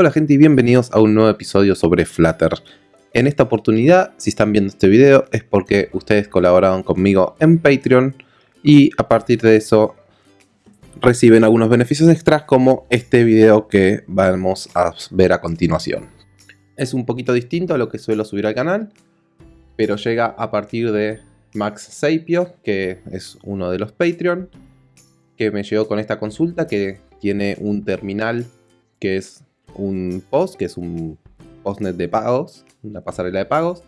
Hola gente y bienvenidos a un nuevo episodio sobre Flutter. En esta oportunidad, si están viendo este video, es porque ustedes colaboraron conmigo en Patreon y a partir de eso reciben algunos beneficios extras como este video que vamos a ver a continuación. Es un poquito distinto a lo que suelo subir al canal, pero llega a partir de Max Sapio, que es uno de los Patreon, que me llegó con esta consulta que tiene un terminal que es un post, que es un postnet de pagos, una pasarela de pagos.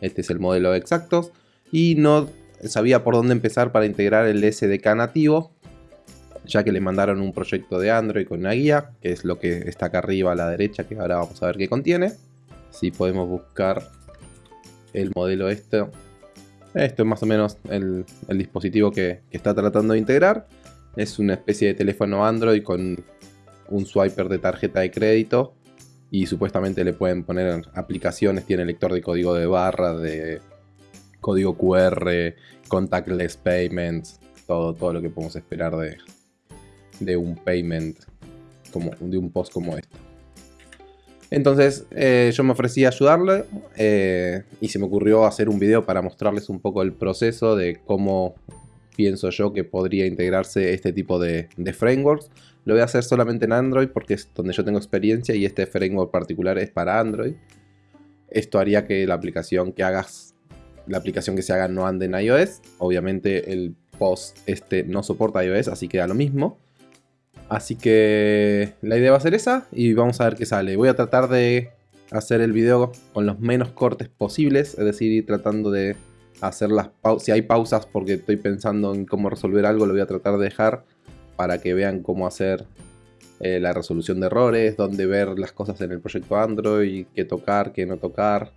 Este es el modelo exacto. Y no sabía por dónde empezar para integrar el SDK nativo, ya que le mandaron un proyecto de Android con una guía, que es lo que está acá arriba a la derecha, que ahora vamos a ver qué contiene. Si podemos buscar el modelo este. Esto es más o menos el, dispositivo que, que está tratando de integrar. Es una especie de teléfono Android con un swiper de tarjeta de crédito y supuestamente le pueden poner aplicaciones, tiene lector de código de barra, de código QR, contactless payments, todo, todo lo que podemos esperar de, de un payment, como, de un post como este. Entonces eh, yo me ofrecí a ayudarle eh, y se me ocurrió hacer un video para mostrarles un poco el proceso de cómo pienso yo que podría integrarse este tipo de, frameworks. Lo voy a hacer solamente en Android porque es donde yo tengo experiencia y este framework particular es para Android. Esto haría que la aplicación que hagas, la aplicación que se haga no ande en iOS. Obviamente el post este no soporta iOS, así que da lo mismo. Así que la idea va a ser esa y vamos a ver qué sale. Voy a tratar de hacer el video con los menos cortes posibles, es decir, ir tratando de hacer las pausas. Si hay pausas porque estoy pensando en cómo resolver algo, lo voy a tratar de dejar para que vean cómo hacer eh, la resolución de errores, dónde ver las cosas en el proyecto Android, qué tocar, qué no tocar,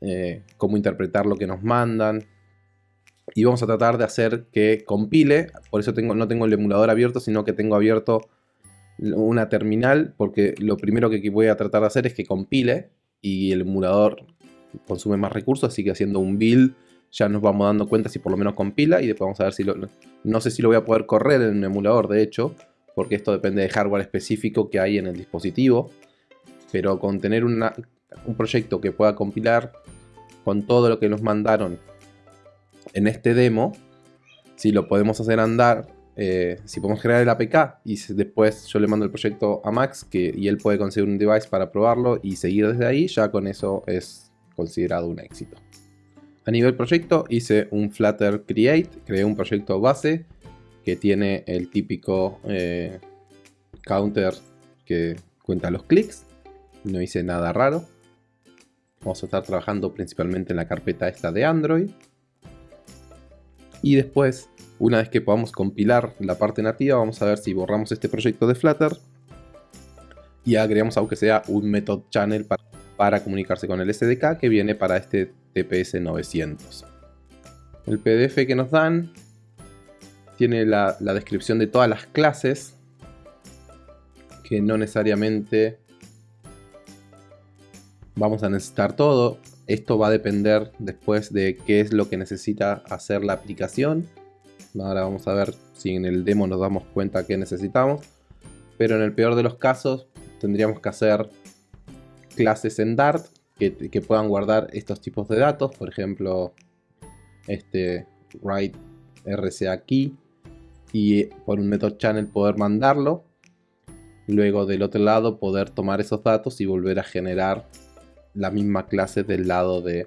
eh, cómo interpretar lo que nos mandan. Y vamos a tratar de hacer que compile, por eso no tengo el emulador abierto, sino que tengo abierto una terminal, porque lo primero que voy a tratar de hacer es que compile y el emulador consume más recursos, así que haciendo un build ya nos vamos dando cuenta si por lo menos compila y después vamos a ver si lo... No sé si lo voy a poder correr en un emulador, de hecho, porque esto depende de hardware específico que hay en el dispositivo, pero con tener un proyecto que pueda compilar con todo lo que nos mandaron en este demo, si lo podemos hacer andar, eh, si podemos crear el APK y después yo le mando el proyecto a Max que, y él puede conseguir un device para probarlo y seguir desde ahí, ya con eso es considerado un éxito. A nivel proyecto hice un Flutter Create, creé un proyecto base que tiene el típico eh, counter que cuenta los clics. No hice nada raro. Vamos a estar trabajando principalmente en la carpeta esta de Android. Y después, una vez que podamos compilar la parte nativa, vamos a ver si borramos este proyecto de Flutter y agregamos aunque sea un method channel para para comunicarse con el SDK que viene para este TPS 900. El PDF que nos dan tiene la, descripción de todas las clases que no necesariamente vamos a necesitar todo. Esto va a depender después de qué es lo que necesita hacer la aplicación. Ahora vamos a ver si en el demo nos damos cuenta que necesitamos. Pero en el peor de los casos tendríamos que hacer clases en Dart que, puedan guardar estos tipos de datos, por ejemplo, este write RCA key y por un method channel poder mandarlo. Luego del otro lado poder tomar esos datos y volver a generar la misma clase del lado de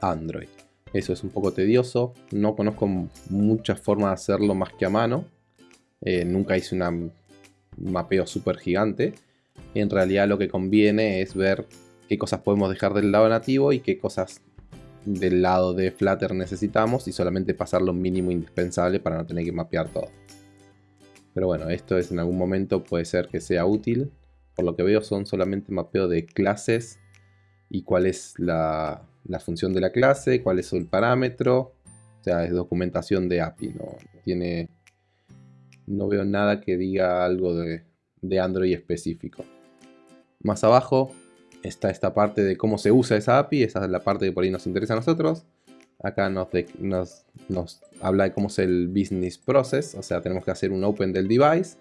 Android. Eso es un poco tedioso, no conozco muchas formas de hacerlo más que a mano. Eh, nunca hice un mapeo súper gigante en realidad lo que conviene es ver qué cosas podemos dejar del lado nativo y qué cosas del lado de Flutter necesitamos y solamente pasar lo mínimo indispensable para no tener que mapear todo. Pero bueno, esto es en algún momento puede ser que sea útil. Por lo que veo son solamente mapeo de clases y cuál es la, función de la clase, cuál es el parámetro. O sea, es documentación de API, no, tiene... No veo nada que diga algo de, de Android específico. Más abajo está esta parte de cómo se usa esa API, esa es la parte que por ahí nos interesa a nosotros. Acá nos, nos, habla de cómo es el business process, o sea, tenemos que hacer un open del device,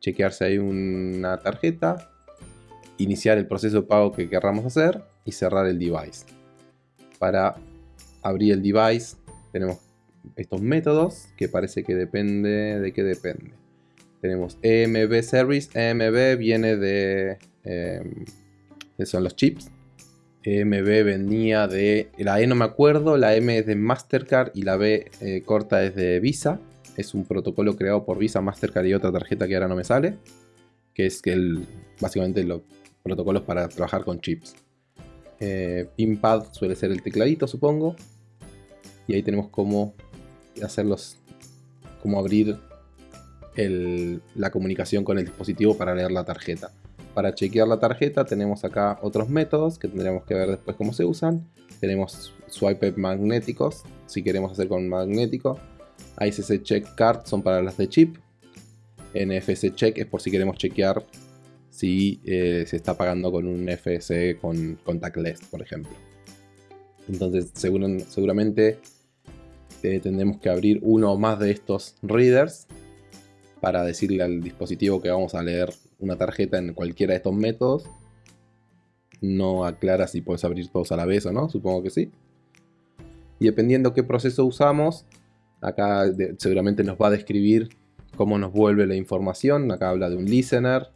chequear si hay una tarjeta, iniciar el proceso de pago que querramos hacer y cerrar el device. Para abrir el device tenemos estos métodos que parece que depende de qué depende. Tenemos EMB Service, EMB viene de... Em, son los chips. EMB venía de... La E no me acuerdo, la M es de Mastercard y la B eh, corta es de Visa. Es un protocolo creado por Visa, Mastercard y otra tarjeta que ahora no me sale. Que es que básicamente los protocolos para trabajar con chips. Eh, Pinpad suele ser el tecladito, supongo. Y ahí tenemos cómo hacerlos, cómo abrir la comunicación con el dispositivo para leer la tarjeta. Para chequear la tarjeta tenemos acá otros métodos que tendríamos que ver después cómo se usan. Tenemos swipe magnéticos, si queremos hacer con magnético. ICC check card son para las de chip. NFC check es por si queremos chequear si eh, se está pagando con un NFC con contactless, por ejemplo. Entonces seguramente eh, tendremos que abrir uno o más de estos readers para decirle al dispositivo que vamos a leer una tarjeta en cualquiera de estos métodos. No aclara si puedes abrir todos a la vez o no, supongo que sí. Y dependiendo qué proceso usamos, acá seguramente nos va a describir cómo nos vuelve la información. Acá habla de un listener,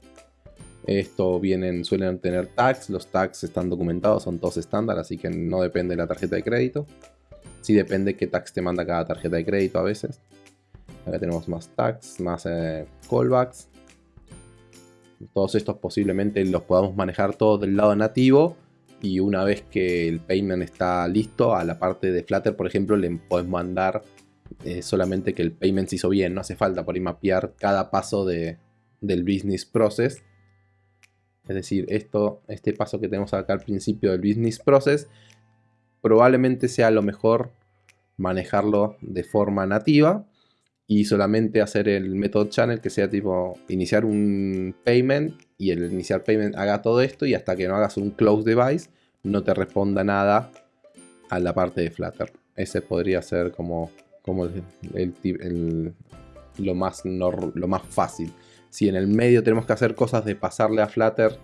esto vienen, suelen tener tags, los tags están documentados, son todos estándar, así que no depende de la tarjeta de crédito. Sí depende qué tags te manda cada tarjeta de crédito a veces. Acá tenemos más tags, más eh, callbacks. Todos estos posiblemente los podamos manejar todos del lado nativo. Y una vez que el payment está listo, a la parte de Flutter, por ejemplo, le podemos mandar eh, solamente que el payment se hizo bien. No hace falta por ahí mapear cada paso de, del business process es decir, esto, este paso que tenemos acá al principio del business process, probablemente sea lo mejor manejarlo de forma nativa y solamente hacer el método channel que sea tipo iniciar un payment y el iniciar payment haga todo esto y hasta que no hagas un close device no te responda nada a la parte de Flutter. Ese podría ser como, como el, lo, más lo más fácil. Si en el medio tenemos que hacer cosas de pasarle a Flutter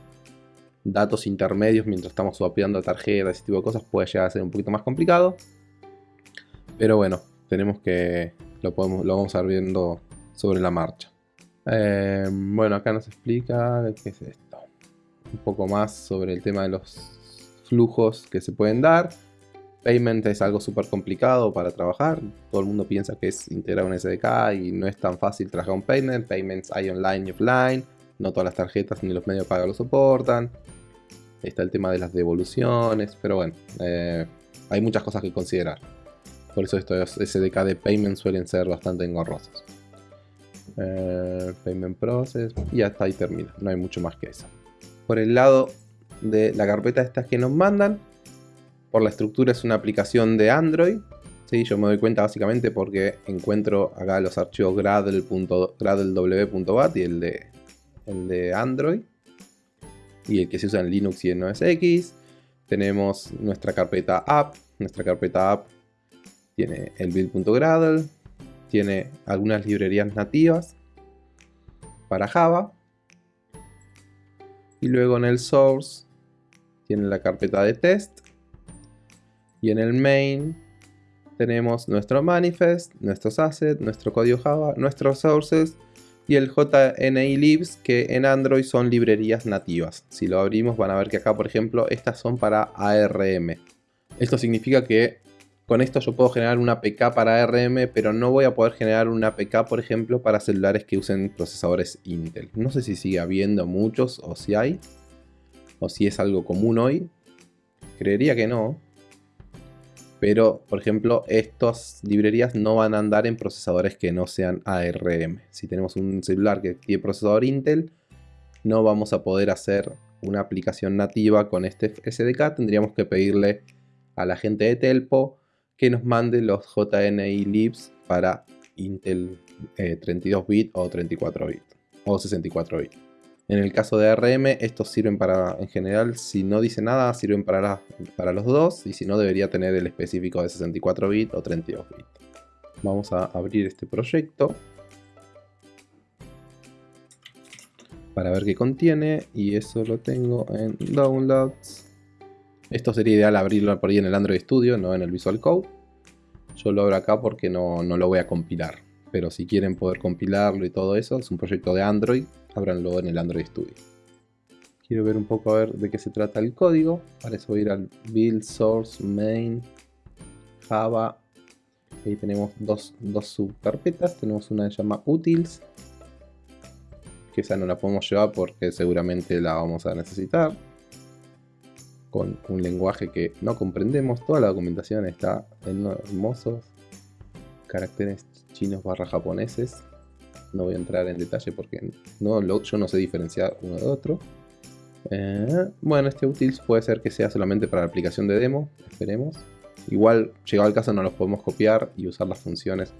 datos intermedios mientras estamos swapeando tarjetas, ese tipo de cosas, puede llegar a ser un poquito más complicado. Pero bueno, tenemos que lo, podemos, lo vamos a ir viendo sobre la marcha. Eh, bueno, acá nos explica qué es esto. Un poco más sobre el tema de los flujos que se pueden dar. Payment es algo súper complicado para trabajar. Todo el mundo piensa que es integrar un SDK y no es tan fácil trabajar un payment. Payments hay online y offline. No todas las tarjetas ni los medios de pago lo soportan. Está el tema de las devoluciones. Pero bueno, eh, hay muchas cosas que considerar. Por eso estos SDK de payment suelen ser bastante engorrosos. Eh, payment process. Y hasta ahí termina. No hay mucho más que eso. Por el lado de la carpeta estas que nos mandan por la estructura es una aplicación de Android. ¿sí? Yo me doy cuenta básicamente porque encuentro acá los archivos gradle.w.bat y el de, el de Android. Y el que se usa en Linux y en OS X. Tenemos nuestra carpeta app. Nuestra carpeta app tiene el build.gradle. Tiene algunas librerías nativas para Java. Y luego en el source tiene la carpeta de test y en el main tenemos nuestro manifest, nuestros assets, nuestro código Java, nuestros sources y el JNI que en Android son librerías nativas. Si lo abrimos van a ver que acá, por ejemplo, estas son para ARM. Esto significa que con esto yo puedo generar una APK para ARM, pero no voy a poder generar una APK, por ejemplo, para celulares que usen procesadores Intel. No sé si sigue habiendo muchos o si hay, o si es algo común hoy. Creería que no, pero, por ejemplo, estas librerías no van a andar en procesadores que no sean ARM. Si tenemos un celular que tiene procesador Intel, no vamos a poder hacer una aplicación nativa con este SDK. Tendríamos que pedirle a la gente de Telpo que nos mande los JNI libs para Intel 32 eh, bit o 34 bit o 64 bit. En el caso de ARM, estos sirven para, en general, si no dice nada, sirven para, para los dos. Y si no, debería tener el específico de 64 bits o 32 bits. Vamos a abrir este proyecto. para ver qué contiene y eso lo tengo en Downloads. Esto sería ideal abrirlo por ahí en el Android Studio, no en el Visual Code. Yo lo abro acá porque no, no lo voy a compilar. Pero si quieren poder compilarlo y todo eso, es un proyecto de Android, ábranlo en el Android Studio. Quiero ver un poco a ver de qué se trata el código. Para eso voy a ir al build source main java. Ahí tenemos dos, dos subcarpetas. Tenemos una que se llama utils. Que esa no la podemos llevar porque seguramente la vamos a necesitar. Con un lenguaje que no comprendemos. Toda la documentación está en hermosos caracteres chinos barra japoneses. No voy a entrar en detalle porque no, yo no sé diferenciar uno de otro. Eh, bueno, este utils puede ser que sea solamente para la aplicación de demo, esperemos. Igual, llegado al caso, no los podemos copiar y usar las funciones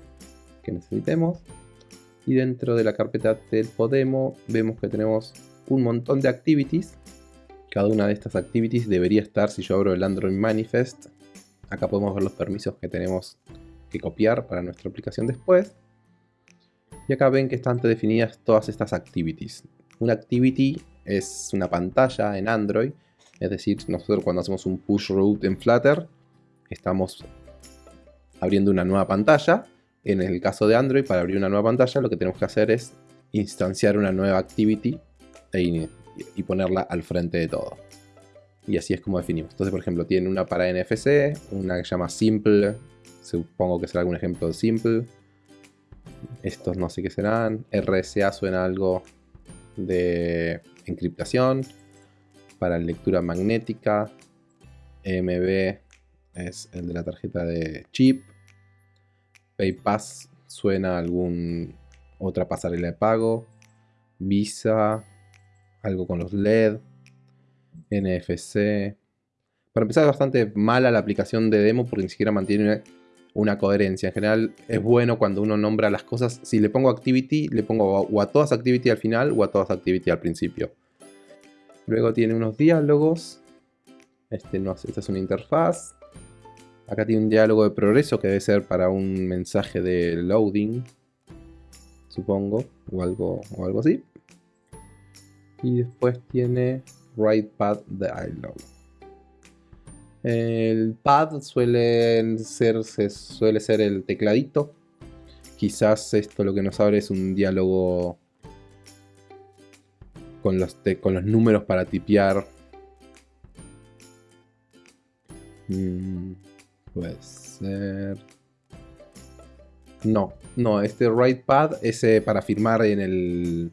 que necesitemos. Y dentro de la carpeta del Podemo vemos que tenemos un montón de activities. Cada una de estas activities debería estar si yo abro el Android Manifest. Acá podemos ver los permisos que tenemos que copiar para nuestra aplicación después. Y acá ven que están definidas todas estas activities. Una activity es una pantalla en Android. Es decir, nosotros cuando hacemos un push route en Flutter, estamos abriendo una nueva pantalla. En el caso de Android, para abrir una nueva pantalla, lo que tenemos que hacer es instanciar una nueva activity e y ponerla al frente de todo. Y así es como definimos. Entonces, por ejemplo, tiene una para NFC, una que se llama Simple, supongo que será algún ejemplo de Simple. Estos no sé qué serán. RSA suena algo de encriptación, para lectura magnética, EMB es el de la tarjeta de chip, PayPass suena a algún otra pasarela de pago, Visa, algo con los LED, NFC. Para empezar es bastante mala la aplicación de demo porque ni siquiera mantiene una coherencia. En general es bueno cuando uno nombra las cosas. Si le pongo activity, le pongo o a todas activity al final o a todas activity al principio. Luego tiene unos diálogos. Este no, esta es una interfaz. Acá tiene un diálogo de progreso que debe ser para un mensaje de loading. Supongo. O algo, o algo así. Y después tiene write pad dialog. El pad suele ser, suele ser el tecladito. Quizás esto lo que nos abre es un diálogo con los, con los números para tipear. Mm, puede ser... No, no, este write pad es eh, para firmar en el...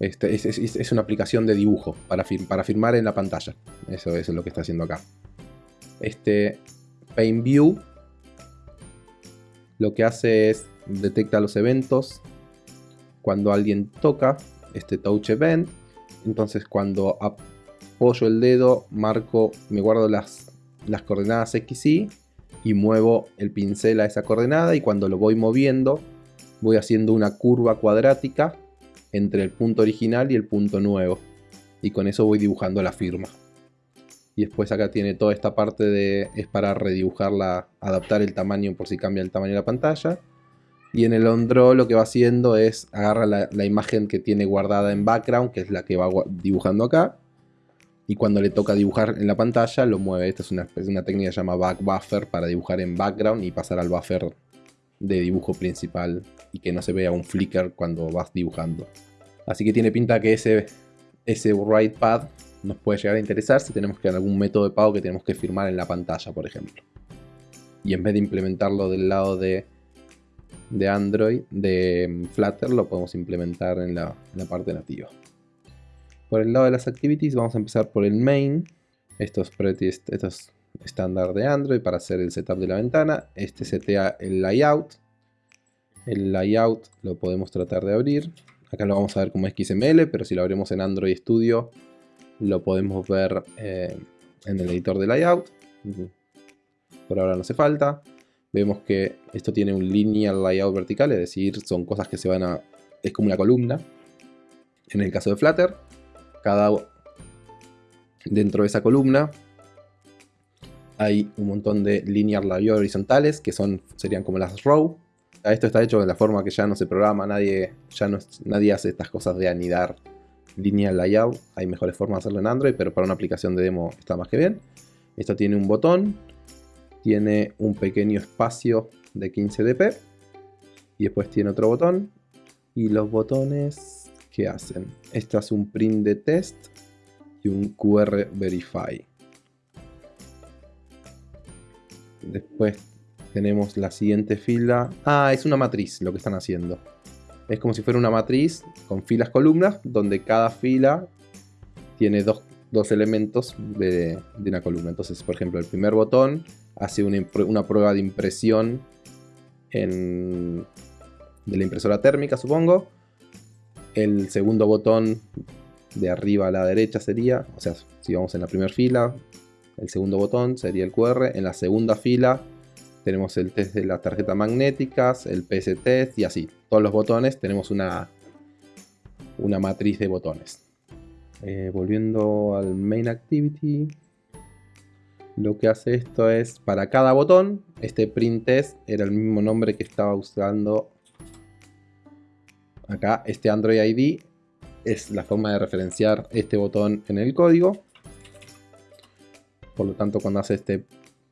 Este, es, una aplicación de dibujo para, firmar en la pantalla. Eso, es lo que está haciendo acá. Este Paint View lo que hace es detecta los eventos cuando alguien toca este touch event. Entonces cuando apoyo el dedo, marco, me guardo las, las coordenadas X y y muevo el pincel a esa coordenada y cuando lo voy moviendo voy haciendo una curva cuadrática entre el punto original y el punto nuevo. Y con eso voy dibujando la firma. Y después acá tiene toda esta parte de... es para redibujarla, adaptar el tamaño por si cambia el tamaño de la pantalla. Y en el on-draw lo que va haciendo es agarra la, imagen que tiene guardada en background, que es la que va dibujando acá. Y cuando le toca dibujar en la pantalla, lo mueve. Esta es una, técnica que se llama back buffer para dibujar en background y pasar al buffer de dibujo principal y que no se vea un flicker cuando vas dibujando. Así que tiene pinta que ese, ese write pad nos puede llegar a interesar si tenemos que algún método de pago que tenemos que firmar en la pantalla, por ejemplo. Y en vez de implementarlo del lado de, de Android, de Flutter, lo podemos implementar en la, parte nativa. Por el lado de las activities vamos a empezar por el main. Esto es, esto es estándar de Android para hacer el setup de la ventana. Este setea el layout. El layout lo podemos tratar de abrir. Acá lo vamos a ver como XML, pero si lo abrimos en Android Studio lo podemos ver eh, en el editor de layout. Por ahora no hace falta. Vemos que esto tiene un linear layout vertical, es decir, son cosas que se van a... es como una columna. En el caso de Flutter, cada dentro de esa columna hay un montón de linear layout horizontales que son, serían como las row. Esto está hecho de la forma que ya no se programa, nadie, ya nadie hace estas cosas de anidar lineal layout. Hay mejores formas de hacerlo en Android, pero para una aplicación de demo está más que bien. Esto tiene un botón, tiene un pequeño espacio de 15 dp y después tiene otro botón y los botones ¿qué hacen? Esto hace un print de test y un QR verify. Después tenemos la siguiente fila. Ah, es una matriz lo que están haciendo. Es como si fuera una matriz con filas columnas, donde cada fila tiene dos, elementos de, una columna. Entonces, por ejemplo, el primer botón hace una, una prueba de impresión en, de la impresora térmica, supongo. El segundo botón de arriba a la derecha sería, o sea, si vamos en la primera fila, el segundo botón sería el QR. En la segunda fila tenemos el test de las tarjetas magnéticas, el PS test y así. Todos los botones tenemos una, una matriz de botones. Eh, volviendo al main activity, lo que hace esto es para cada botón, este print test era el mismo nombre que estaba usando acá, este Android ID es la forma de referenciar este botón en el código. Por lo tanto, cuando hace este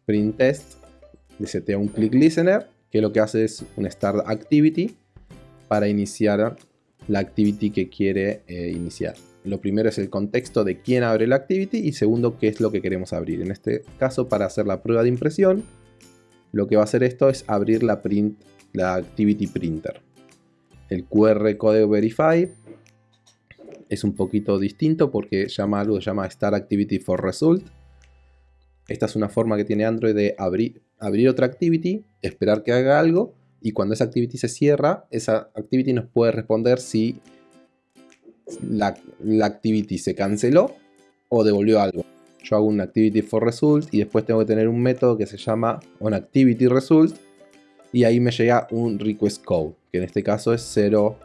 print test, le setea un click listener, que lo que hace es un start activity para iniciar la activity que quiere eh, iniciar. Lo primero es el contexto de quién abre la activity y segundo qué es lo que queremos abrir. En este caso, para hacer la prueba de impresión, lo que va a hacer esto es abrir la, la activity printer. El QR Code Verify es un poquito distinto porque llama algo llama Start Activity for Result. Esta es una forma que tiene Android de abrir, abrir otra activity, esperar que haga algo y cuando esa activity se cierra, esa activity nos puede responder si la, activity se canceló o devolvió algo. Yo hago un activity for result y después tengo que tener un método que se llama onActivityResult y ahí me llega un request code, que en este caso es 0,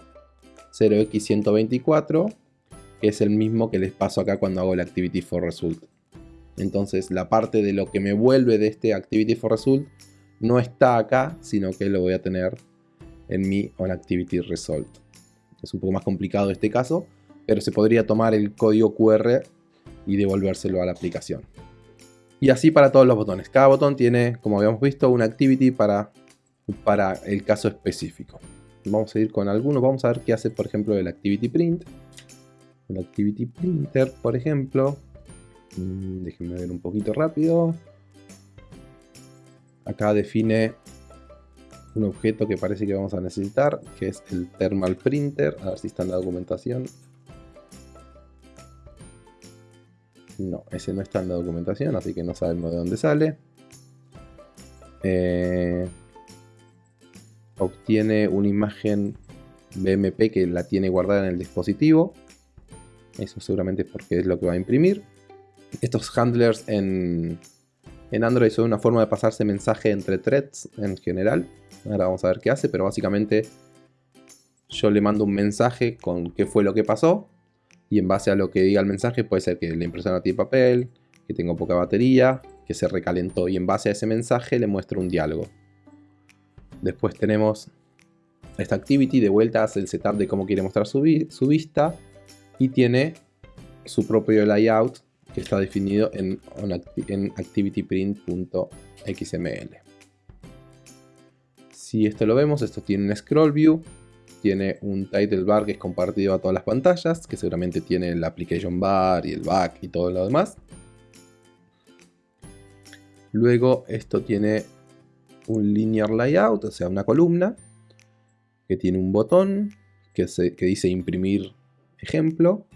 0x124, que es el mismo que les paso acá cuando hago el activity for result. Entonces la parte de lo que me vuelve de este activity for result no está acá, sino que lo voy a tener en mi onActivityResult. Es un poco más complicado este caso, pero se podría tomar el código QR y devolvérselo a la aplicación. Y así para todos los botones. Cada botón tiene, como habíamos visto, una activity para para el caso específico. Vamos a ir con algunos, vamos a ver qué hace por ejemplo el activity print. El activity printer, por ejemplo, mm, déjenme ver un poquito rápido. Acá define un objeto que parece que vamos a necesitar, que es el thermal printer. A ver si está en la documentación. No, ese no está en la documentación, así que no sabemos de dónde sale. Eh, obtiene una imagen BMP que la tiene guardada en el dispositivo. Eso seguramente es porque es lo que va a imprimir. Estos handlers en, en Android son una forma de pasarse mensaje entre threads en general. Ahora vamos a ver qué hace, pero básicamente yo le mando un mensaje con qué fue lo que pasó. Y en base a lo que diga el mensaje puede ser que la impresora tiene papel, que tengo poca batería, que se recalentó. Y en base a ese mensaje le muestro un diálogo. Después tenemos esta activity, de vuelta hace el setup de cómo quiere mostrar su, vista y tiene su propio layout que está definido en, activityprint.xml. Si esto lo vemos, esto tiene un scroll view, tiene un title bar que es compartido a todas las pantallas, que seguramente tiene el application bar y el back y todo lo demás. Luego esto tiene un linear layout, o sea, una columna que tiene un botón que dice imprimir ejemplo.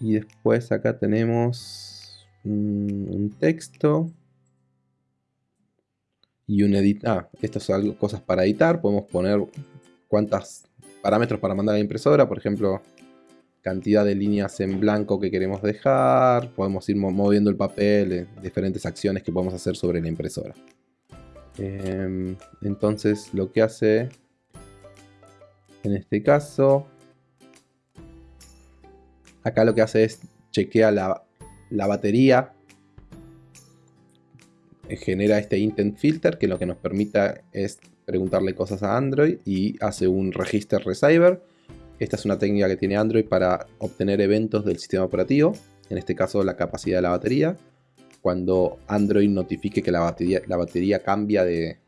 Y después acá tenemos un, texto y un edit. Ah, estas son cosas para editar. Podemos poner cuántos parámetros para mandar a la impresora. Por ejemplo, cantidad de líneas en blanco que queremos dejar. Podemos ir moviendo el papel, eh, diferentes acciones que podemos hacer sobre la impresora. Em, entonces lo que hace en este caso, acá lo que hace es chequea la, batería, genera este intent filter que lo que nos permita es preguntarle cosas a Android y hace un register receiver. Esta es una técnica que tiene Android para obtener eventos del sistema operativo, en este caso la capacidad de la batería. Cuando Android notifique que la batería, la batería cambia de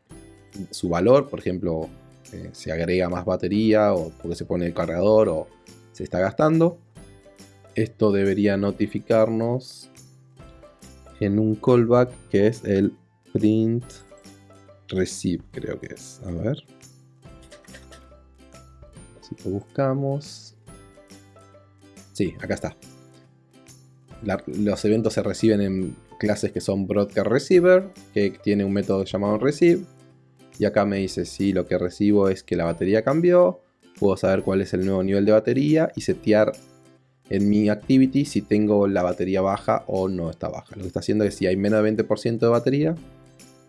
su valor, por ejemplo, eh, se agrega más batería o porque se pone el cargador o se está gastando, esto debería notificarnos en un callback que es el print receive, creo que es. A ver. Si lo buscamos. Sí, acá está. los eventos se reciben en clases que son broadcast receiver, que tiene un método llamado receive. Y acá me dice si lo que recibo es que la batería cambió, puedo saber cuál es el nuevo nivel de batería y setear en mi activity si tengo la batería baja o no está baja. Lo que está haciendo es si hay menos de 20% de batería,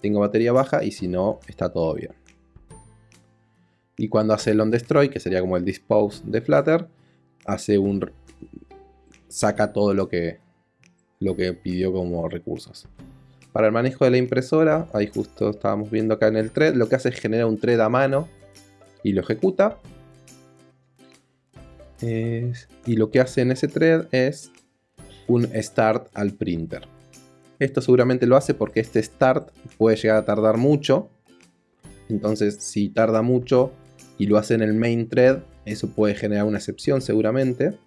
tengo batería baja y si no, está todo bien. Y cuando hace el on destroy, que sería como el dispose de Flutter, hace un saca todo lo que lo que pidió como recursos. Para el manejo de la impresora, ahí justo estábamos viendo acá en el thread, lo que hace es generar un thread a mano y lo ejecuta y lo que hace en ese thread es un start al printer. Esto seguramente lo hace porque este start puede llegar a tardar mucho. Entonces si tarda mucho y lo hace en el main thread, eso puede generar una excepción seguramente.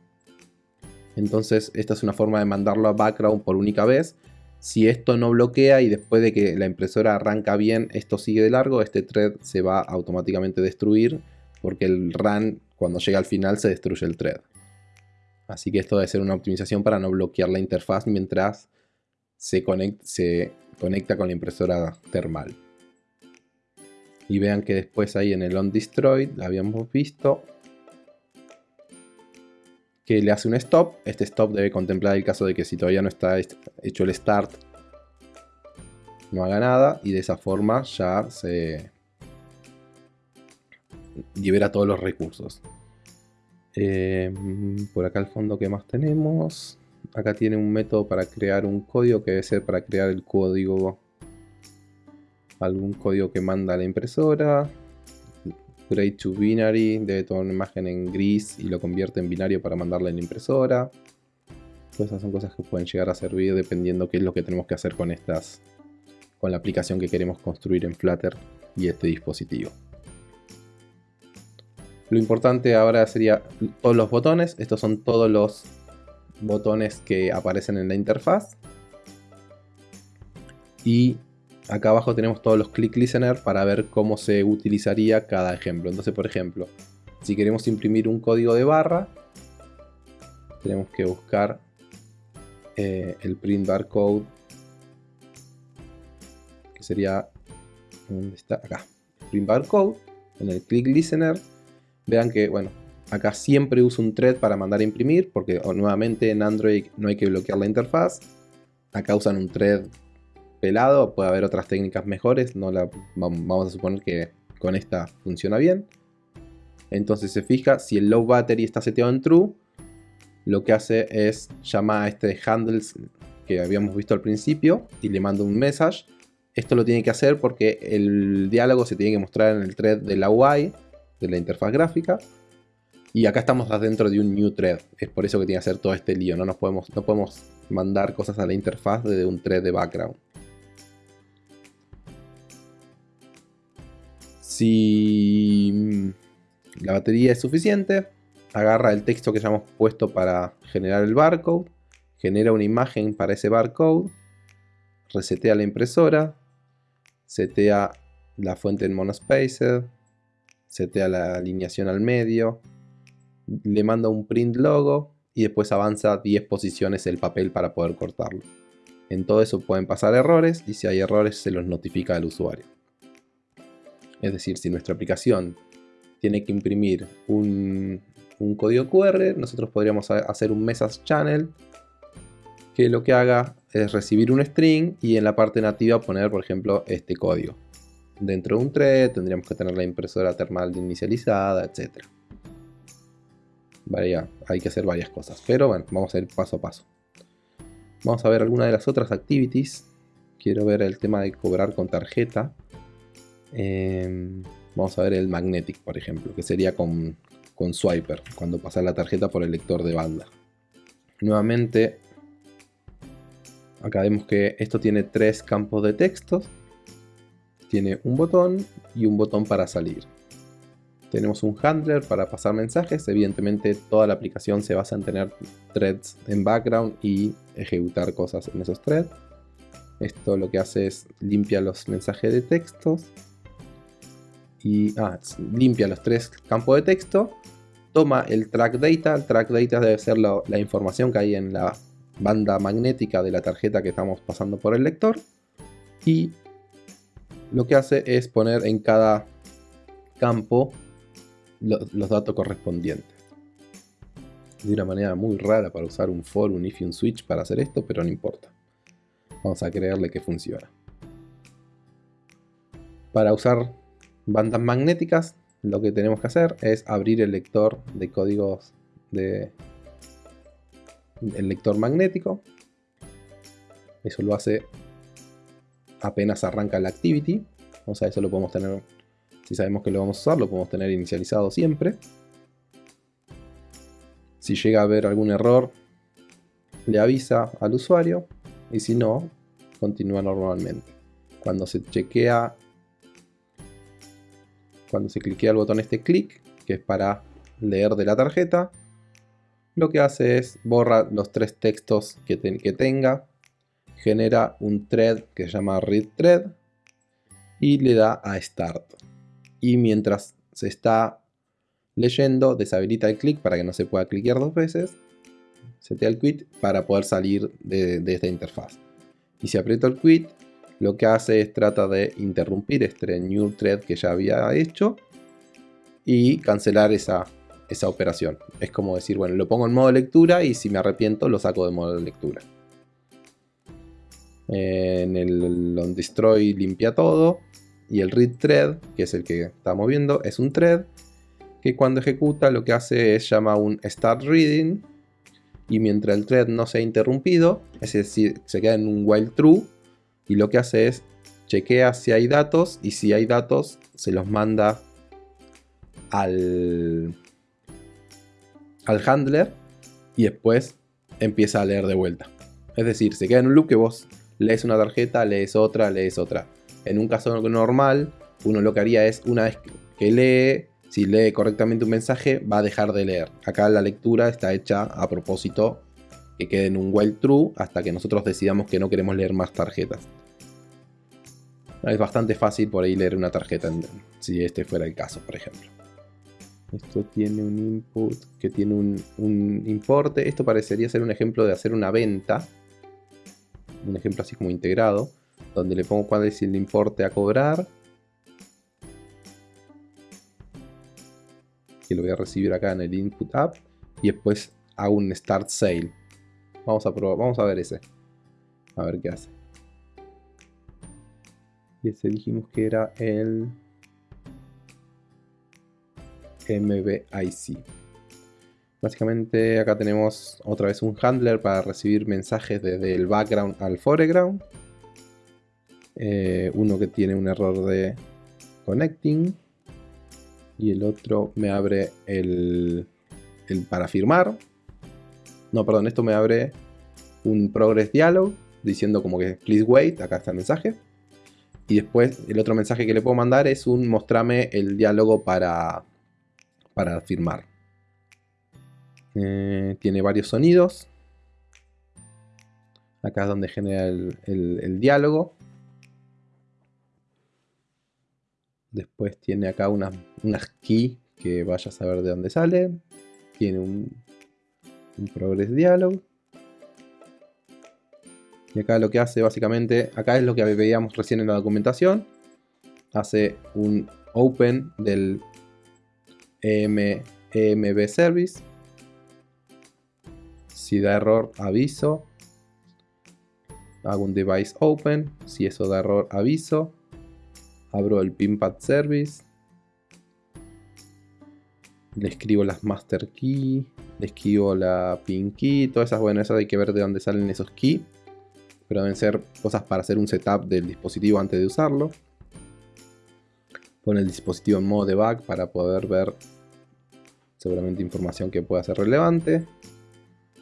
Entonces esta es una forma de mandarlo a background por única vez. Si esto no bloquea y después de que la impresora arranca bien, esto sigue de largo, este thread se va automáticamente a destruir porque el run cuando llega al final se destruye el thread. Así que esto debe ser una optimización para no bloquear la interfaz mientras se, conecta con la impresora termal. Y vean que después ahí en el on destroy habíamos visto que le hace un stop. Este stop debe contemplar el caso de que si todavía no está hecho el start no haga nada y de esa forma ya se, libera todos los recursos. Eh, por acá al fondo, ¿qué más tenemos? Acá tiene un método para crear un código que debe ser para crear el código. Algún código que manda la impresora. Grade to binary, debe tomar una imagen en gris y lo convierte en binario para mandarla en la impresora. Todas esas son cosas que pueden llegar a servir dependiendo qué es lo que tenemos que hacer con estas, con la aplicación que queremos construir en Flutter y este dispositivo. Lo importante ahora sería todos los botones. Estos son todos los botones que aparecen en la interfaz. Y acá abajo tenemos todos los click listener para ver cómo se utilizaría cada ejemplo. Entonces, por ejemplo, si queremos imprimir un código de barra, tenemos que buscar eh, el print barcode, que sería, ¿dónde está? Acá, print barcode, en el click listener Vean que, bueno, acá siempre uso un thread para mandar a imprimir, porque nuevamente en Android no hay que bloquear la interfaz. Acá usan un thread pelado, puede haber otras técnicas mejores, no la, vamos a suponer que con esta funciona bien. Entonces se fija, si el low battery está seteado en true, lo que hace es llamar a este handles que habíamos visto al principio y le manda un message. Esto lo tiene que hacer porque el diálogo se tiene que mostrar en el thread de la UI de la interfaz gráfica. Y acá estamos adentro de un new thread. Es por eso que tiene que hacer todo este lío. No, nos podemos, no podemos mandar cosas a la interfaz desde un thread de background. Si mm, la batería es suficiente, agarra el texto que ya hemos puesto para generar el barcode, genera una imagen para ese barcode, resetea la impresora, setea la fuente en monospacer, setea la alineación al medio, le manda un print logo y después avanza 10 posiciones el papel para poder cortarlo. En todo eso pueden pasar errores y si hay errores se los notifica al usuario. Es decir, si nuestra aplicación tiene que imprimir un, un código QR, nosotros podríamos hacer un message channel que lo que haga es recibir un string y en la parte nativa poner, por ejemplo, este código dentro de un thread, tendríamos que tener la impresora termal inicializada, etc. hay que hacer varias cosas, pero bueno, vamos a ir paso a paso. Vamos a ver alguna de las otras activities. Quiero ver el tema de cobrar con tarjeta. Em, vamos a ver el Magnetic, por ejemplo, que sería con, con Swiper, cuando pasa la tarjeta por el lector de banda. Nuevamente, acá vemos que esto tiene tres campos de textos. Tiene un botón y un botón para salir. Tenemos un handler para pasar mensajes. Evidentemente toda la aplicación se basa en tener threads en background y ejecutar cosas en esos threads. Esto lo que hace es limpia los mensajes de textos. Y ah, limpia los tres campos de texto. Toma el track data. El track data debe ser la información que hay en la banda magnética de la tarjeta que estamos pasando por el lector. Y lo que hace es poner en cada campo los datos correspondientes. De una manera muy rara para usar un for, un if y un switch para hacer esto, pero no importa. Vamos a creerle que funciona. Para usar bandas magnéticas, lo que tenemos que hacer es abrir el lector de códigos de el lector magnético. Eso lo hace apenas arranca la activity. O sea, eso lo podemos tener si sabemos que lo vamos a usar, lo podemos tener inicializado siempre. Si llega a haber algún error, le avisa al usuario. Y si no, continúa normalmente. Cuando se chequea, cuando se cliquea el botón este clic, que es para leer de la tarjeta, lo que hace es borra los tres textos que, que tenga, genera un thread que se llama read thread y le da a start y mientras se está leyendo deshabilita el clic para que no se pueda cliquear dos veces, setea el quit para poder salir de, esta interfaz. Y si aprieto el quit, lo que hace es trata de interrumpir este new thread que ya había hecho y cancelar esa, esa operación. Es como decir, bueno, lo pongo en modo lectura y si me arrepiento lo saco de modo lectura. En el on destroy limpia todo y el read thread, que es el que estamos viendo, es un thread que cuando ejecuta lo que hace es llama un start reading y mientras el thread no sea interrumpido, es decir, se queda en un while true y lo que hace es chequea si hay datos y si hay datos se los manda al, al handler y después empieza a leer de vuelta. Es decir, se queda en un loop que vos lees una tarjeta, lees otra, lees otra. En un caso normal, uno lo que haría es, una vez que lee, si lee correctamente un mensaje, va a dejar de leer. Acá la lectura está hecha a propósito que quede en un while true hasta que nosotros decidamos que no queremos leer más tarjetas. Es bastante fácil por ahí leer una tarjeta si este fuera el caso, por ejemplo. Esto tiene un input que tiene un, un importe. Esto parecería ser un ejemplo de hacer una venta. Un ejemplo así como integrado donde le pongo cuál es el importe a cobrar. Que lo voy a recibir acá en el input app. Y después hago un start sale. Vamos a probar, vamos a ver ese. A ver qué hace. Y ese dijimos que era el MBIC. Básicamente acá tenemos otra vez un handler para recibir mensajes desde el background al foreground. Eh, uno que tiene un error de connecting y el otro me abre el, para firmar. No, perdón, esto me abre un progress dialog diciendo como que please wait, acá está el mensaje. Y después el otro mensaje que le puedo mandar es un mostrame el diálogo para, para firmar. Eh, tiene varios sonidos. Acá es donde genera el diálogo. Después tiene acá unas, key que vaya a saber de dónde sale. Tiene un, un progress dialog. Y acá lo que hace básicamente, acá es lo que veíamos recién en la documentación. Hace un open del EM, EMB service. Si da error, aviso. Hago un device open. Si eso da error, aviso abro el pinpad service, le escribo las master key, le escribo la pin key, todas esas, bueno, eso hay que ver de dónde salen esos key, pero deben ser cosas para hacer un setup del dispositivo antes de usarlo. Pone el dispositivo en modo debug para poder ver seguramente información que pueda ser relevante.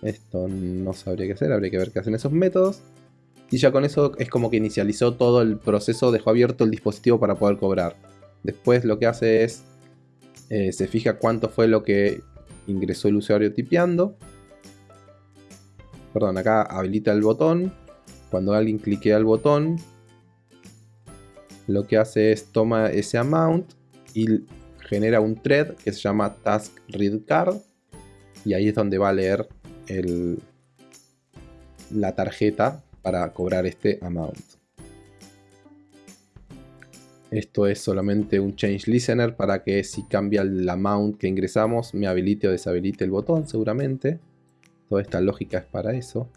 Esto no sabría qué hacer, habría que ver qué hacen esos métodos. Y ya con eso es como que inicializó todo el proceso, dejó abierto el dispositivo para poder cobrar. Después lo que hace es, eh, se fija cuánto fue lo que ingresó el usuario tipeando. Perdón, acá habilita el botón. Cuando alguien cliquea el botón, lo que hace es toma ese amount y genera un thread que se llama task read card y ahí es donde va a leer la tarjeta para cobrar este amount. Esto es solamente un change listener para que si cambia el amount que ingresamos me habilite o deshabilite el botón seguramente. Toda esta lógica es para eso.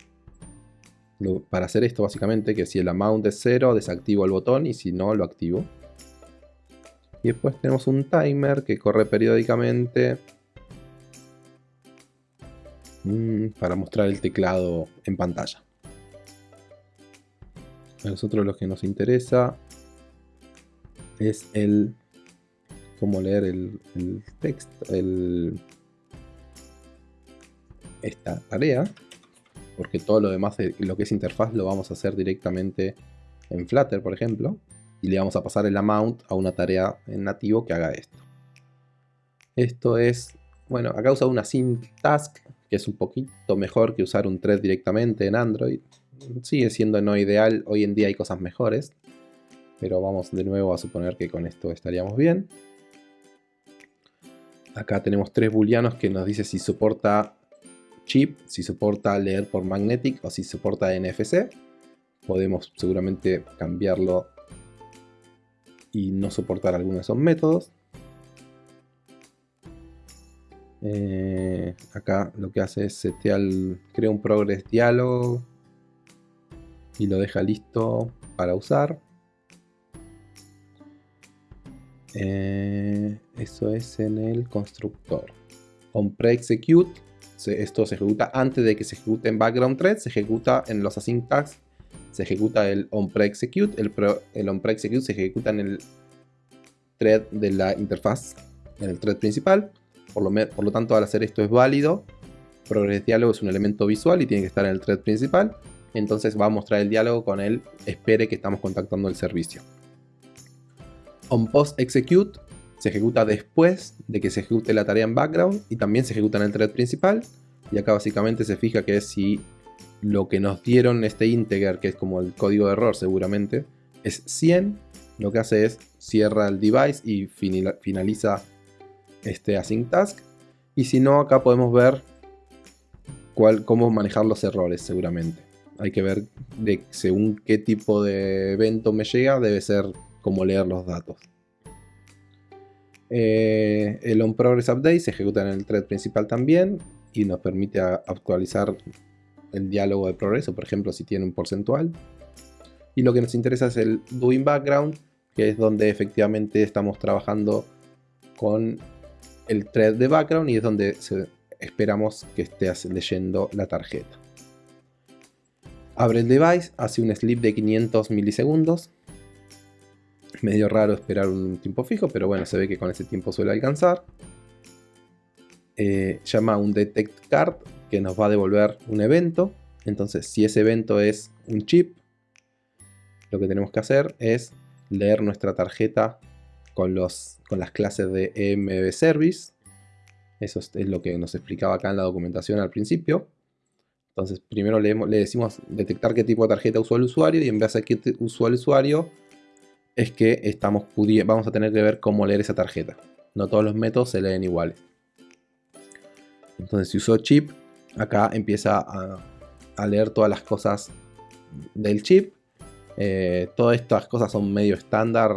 Para hacer esto básicamente que si el amount es 0 desactivo el botón y si no lo activo. Y después tenemos un timer que corre periódicamente para mostrar el teclado en pantalla. A nosotros lo que nos interesa es el cómo leer el, texto, esta tarea, porque todo lo demás, lo que es interfaz, lo vamos a hacer directamente en Flutter, por ejemplo, y le vamos a pasar el amount a una tarea en nativo que haga esto. Esto es, bueno, acá usa una sync task, que es un poquito mejor que usar un thread directamente en Android. Sigue siendo no ideal, hoy en día hay cosas mejores, pero vamos de nuevo a suponer que con esto estaríamos bien. Acá tenemos tres booleanos que nos dice si soporta chip, si soporta leer por magnetic o si soporta NFC. Podemos seguramente cambiarlo y no soportar algunos de esos métodos. Eh, acá lo que hace es setear, crea un progress diálogo y lo deja listo para usar. Eh, eso es en el constructor. On pre-execute, esto se ejecuta antes de que se ejecute en background thread, se ejecuta en los async tags, se ejecuta el on pre-execute, el, el on pre-execute se ejecuta en el thread de la interfaz, en el thread principal. Por lo, tanto, al hacer esto es válido. Progress diálogo es un elemento visual y tiene que estar en el thread principal. Entonces va a mostrar el diálogo con el espere que estamos contactando el servicio on post execute se ejecuta después de que se ejecute la tarea en background y también se ejecuta en el thread principal. Y acá básicamente se fija que si lo que nos dieron este integer, que es como el código de error seguramente, es 100, lo que hace es cierra el device y finaliza este async task. Y si no, acá podemos ver cuál, cómo manejar los errores seguramente. Hay que ver de según qué tipo de evento me llega, debe ser cómo leer los datos. Eh, el onProgress update se ejecuta en el thread principal también y nos permite actualizar el diálogo de progreso, por ejemplo, si tiene un porcentual. Y lo que nos interesa es el doing background, que es donde efectivamente estamos trabajando con el thread de background y es donde esperamos que estés leyendo la tarjeta. Abre el device, hace un sleep de 500 milisegundos Medio raro esperar un tiempo fijo, pero bueno, se ve que con ese tiempo suele alcanzar. Eh, llama un detect card que nos va a devolver un evento. Entonces, si ese evento es un chip, lo que tenemos que hacer es leer nuestra tarjeta con, los, con las clases de EMB Service. Eso es, lo que nos explicaba acá en la documentación al principio. Entonces, primero le, decimos detectar qué tipo de tarjeta usó el usuario y en base a qué usó el usuario, es que estamos vamos a tener que ver cómo leer esa tarjeta. No todos los métodos se leen iguales. Entonces si uso chip, acá empieza a, leer todas las cosas del chip. Eh, todas estas cosas son medio estándar,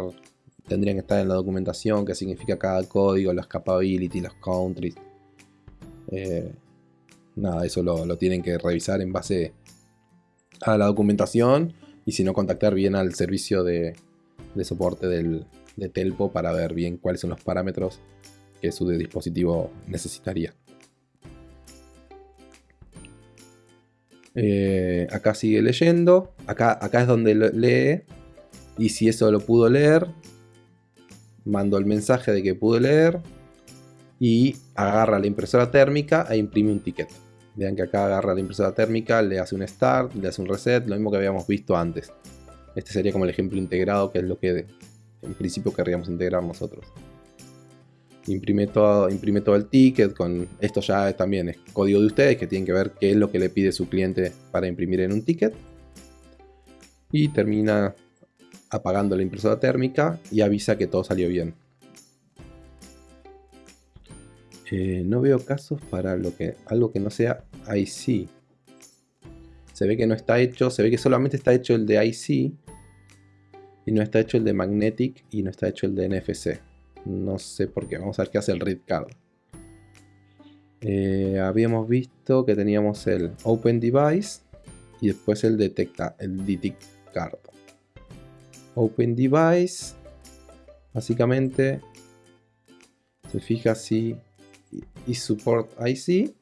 tendrían que estar en la documentación, qué significa cada código, los capability, los countries. Eh, nada, eso lo, lo, tienen que revisar en base a la documentación y si no contactar bien al servicio de, de soporte del, de Telpo para ver bien cuáles son los parámetros que su dispositivo necesitaría. Eh, acá sigue leyendo. Acá, acá es donde lee. Y si eso lo pudo leer, mando el mensaje de que pude leer y agarra la impresora térmica e imprime un ticket. Vean que acá agarra la impresora térmica, le hace un start, le hace un reset, lo mismo que habíamos visto antes. Este sería como el ejemplo integrado, que es lo que en principio querríamos integrar nosotros. Imprime todo, imprime todo el ticket, con esto ya también es código de ustedes que tienen que ver qué es lo que le pide su cliente para imprimir en un ticket. Y termina apagando la impresora térmica y avisa que todo salió bien. Eh, no veo casos para lo que, algo que no sea IC. Se ve que no está hecho, se ve que solamente está hecho el de IC y no está hecho el de Magnetic y no está hecho el de NFC. No sé por qué, vamos a ver qué hace el read card. Eh, habíamos visto que teníamos el Open Device y después el Detecta, el Detect Card. Open Device, básicamente se fija si y support IC,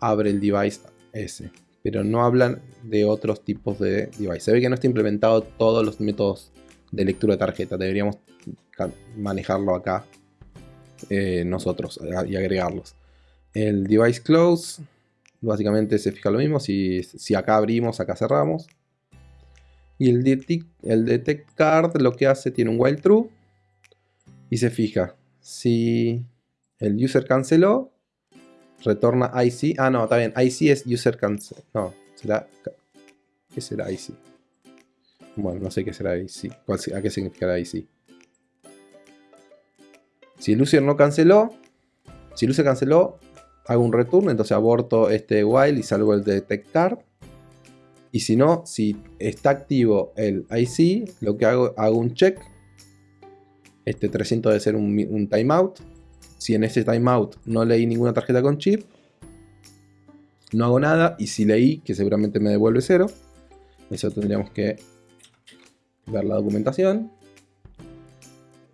abre el device S. Pero no hablan de otros tipos de device. Se ve que no está implementado todos los métodos de lectura de tarjeta. Deberíamos manejarlo acá eh, nosotros y agregarlos. El device close, básicamente se fija lo mismo. Si, si acá abrimos, acá cerramos. Y el detect, card lo que hace tiene un while true. Y se fija si el user canceló. Retorna IC. Ah, no, está bien. IC es user cancel. No, será... ¿Qué será IC? Bueno, no sé qué será IC. ¿A qué significará IC? Si el user no canceló, si el user canceló, hago un return, entonces aborto este while y salgo el detect card. Y si no, si está activo el IC, lo que hago, hago un check. Este 300 debe ser un, timeout. Si en ese timeout no leí ninguna tarjeta con chip, no hago nada. Y si leí, que seguramente me devuelve cero, eso tendríamos que ver la documentación.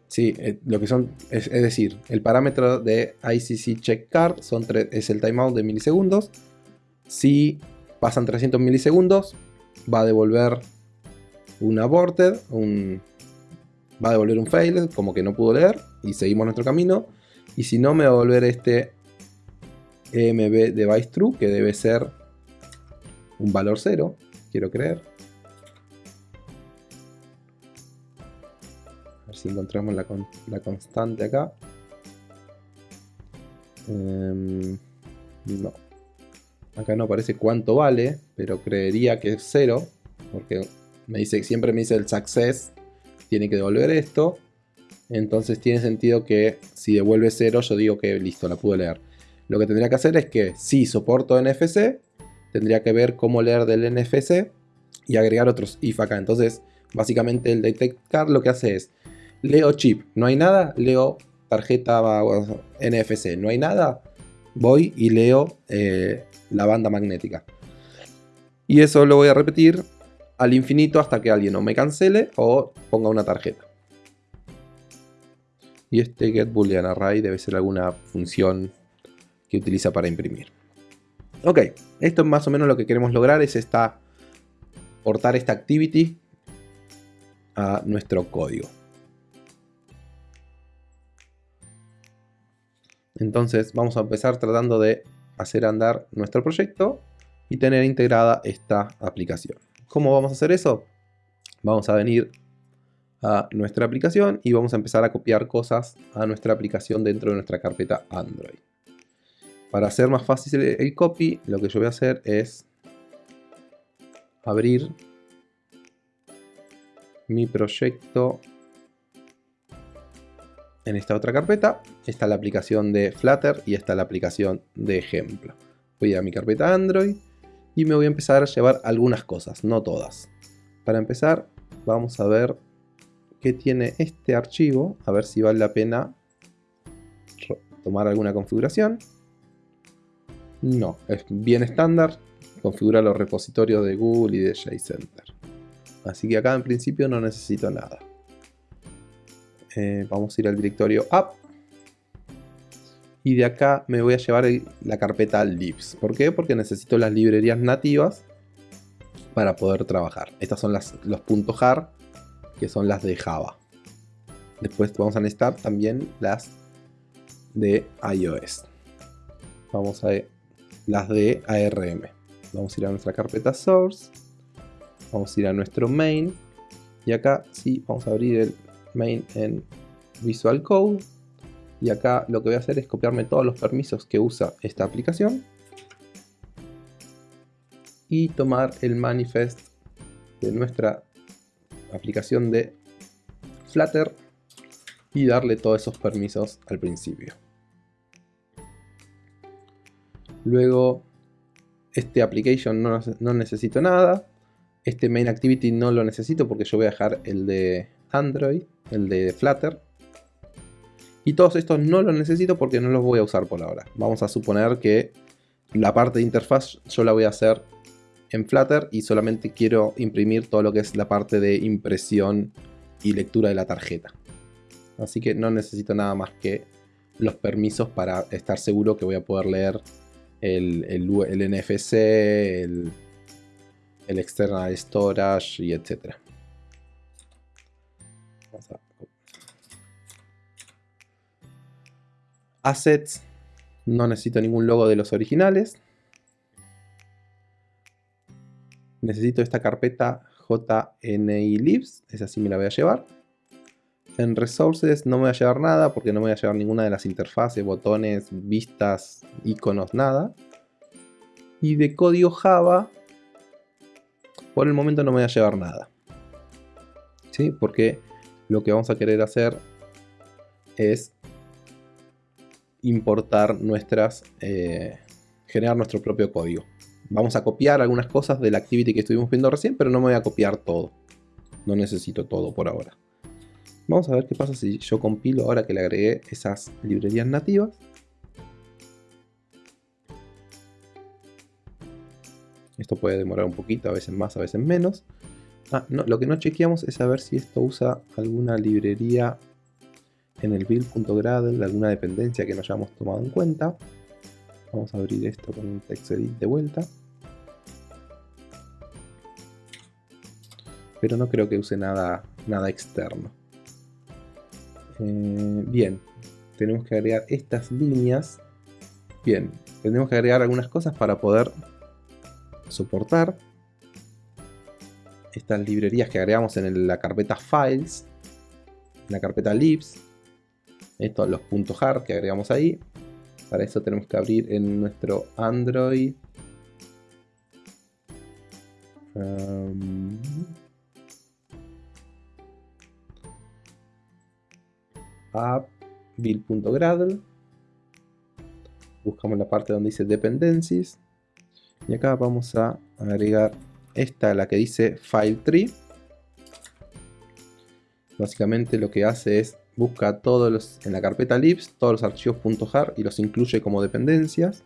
Sí, eh, lo que son, es, decir, el parámetro de ICC check card son es el timeout de milisegundos. Si pasan 300 milisegundos, va a devolver un aborted, un, va a devolver un fail, como que no pudo leer, y seguimos nuestro camino. Y si no, me va a volver este EMB device true, que debe ser un valor cero, quiero creer. A ver si encontramos la, constante acá. Em, no. Acá no aparece cuánto vale, pero creería que es cero, porque me dice, siempre me dice el success, tiene que devolver esto. Entonces tiene sentido que si devuelve 0 yo digo que listo, la pude leer. Lo que tendría que hacer es que si soporto NFC, tendría que ver cómo leer del NFC y agregar otros if acá. Entonces básicamente el detect card lo que hace es leo chip, no hay nada, leo tarjeta NFC, no hay nada, voy y leo eh, la banda magnética. Y eso lo voy a repetir al infinito hasta que alguien o me cancele o ponga una tarjeta. Y este get debe ser alguna función que utiliza para imprimir. Ok, esto es más o menos lo que queremos lograr, es esta, portar esta activity a nuestro código. Entonces vamos a empezar tratando de hacer andar nuestro proyecto y tener integrada esta aplicación. ¿Cómo vamos a hacer eso? Vamos a venir a nuestra aplicación y vamos a empezar a copiar cosas a nuestra aplicación dentro de nuestra carpeta Android. Para hacer más fácil el copy, lo que yo voy a hacer es abrir mi proyecto en esta otra carpeta. Está la aplicación de Flutter y está la aplicación de ejemplo. Voy a mi carpeta Android y me voy a empezar a llevar algunas cosas, no todas. Para empezar, vamos a ver que tiene este archivo, a ver si vale la pena tomar alguna configuración. No, es bien estándar, configura los repositorios de Google y de JCenter. Así que acá en principio no necesito nada. Eh, vamos a ir al directorio app. Y de acá me voy a llevar la carpeta libs. ¿Por qué? Porque necesito las librerías nativas para poder trabajar. Estas son las, los puntos .jar que son las de Java. Después vamos a necesitar también las de iOS. Vamos a las de ARM. Vamos a ir a nuestra carpeta source. Vamos a ir a nuestro main. Y acá sí, vamos a abrir el main en Visual Code. Y acá lo que voy a hacer es copiarme todos los permisos que usa esta aplicación. Y tomar el manifest de nuestra aplicación de Flutter y darle todos esos permisos al principio. Luego, este application no, necesito nada. Este main activity no lo necesito porque yo voy a dejar el de Android, el de Flutter. Y todos estos no los necesito porque no los voy a usar por ahora. Vamos a suponer que la parte de interfaz yo la voy a hacer en Flutter y solamente quiero imprimir todo lo que es la parte de impresión y lectura de la tarjeta. Así que no necesito nada más que los permisos para estar seguro que voy a poder leer el, NFC, el, el, external storage y etc. Assets, no necesito ningún logo de los originales. Necesito esta carpeta JNILibs, esa sí me la voy a llevar. En Resources no me voy a llevar nada porque no me voy a llevar ninguna de las interfaces, botones, vistas, iconos, nada. Y de código Java, por el momento no me voy a llevar nada. ¿Sí? Porque lo que vamos a querer hacer es importar nuestras, eh, generar nuestro propio código. Vamos a copiar algunas cosas del activity que estuvimos viendo recién, pero no me voy a copiar todo. No necesito todo por ahora. Vamos a ver qué pasa si yo compilo ahora que le agregué esas librerías nativas. Esto puede demorar un poquito, a veces más, a veces menos. Ah, no, lo que no chequeamos es saber si esto usa alguna librería en el build.gradle, alguna dependencia que no hayamos tomado en cuenta. Vamos a abrir esto con un TextEdit de vuelta. Pero no creo que use nada, nada externo. Eh, bien, tenemos que agregar estas líneas. Bien, tenemos que agregar algunas cosas para poder soportar estas librerías que agregamos en la carpeta Files, en la carpeta Libs, estos los puntos .hard que agregamos ahí. Para eso tenemos que abrir en nuestro Android. Um, app build.gradle buscamos la parte donde dice dependencies y acá vamos a agregar esta la que dice file tree básicamente lo que hace es busca todos los en la carpeta libs todos los archivos .jar y los incluye como dependencias.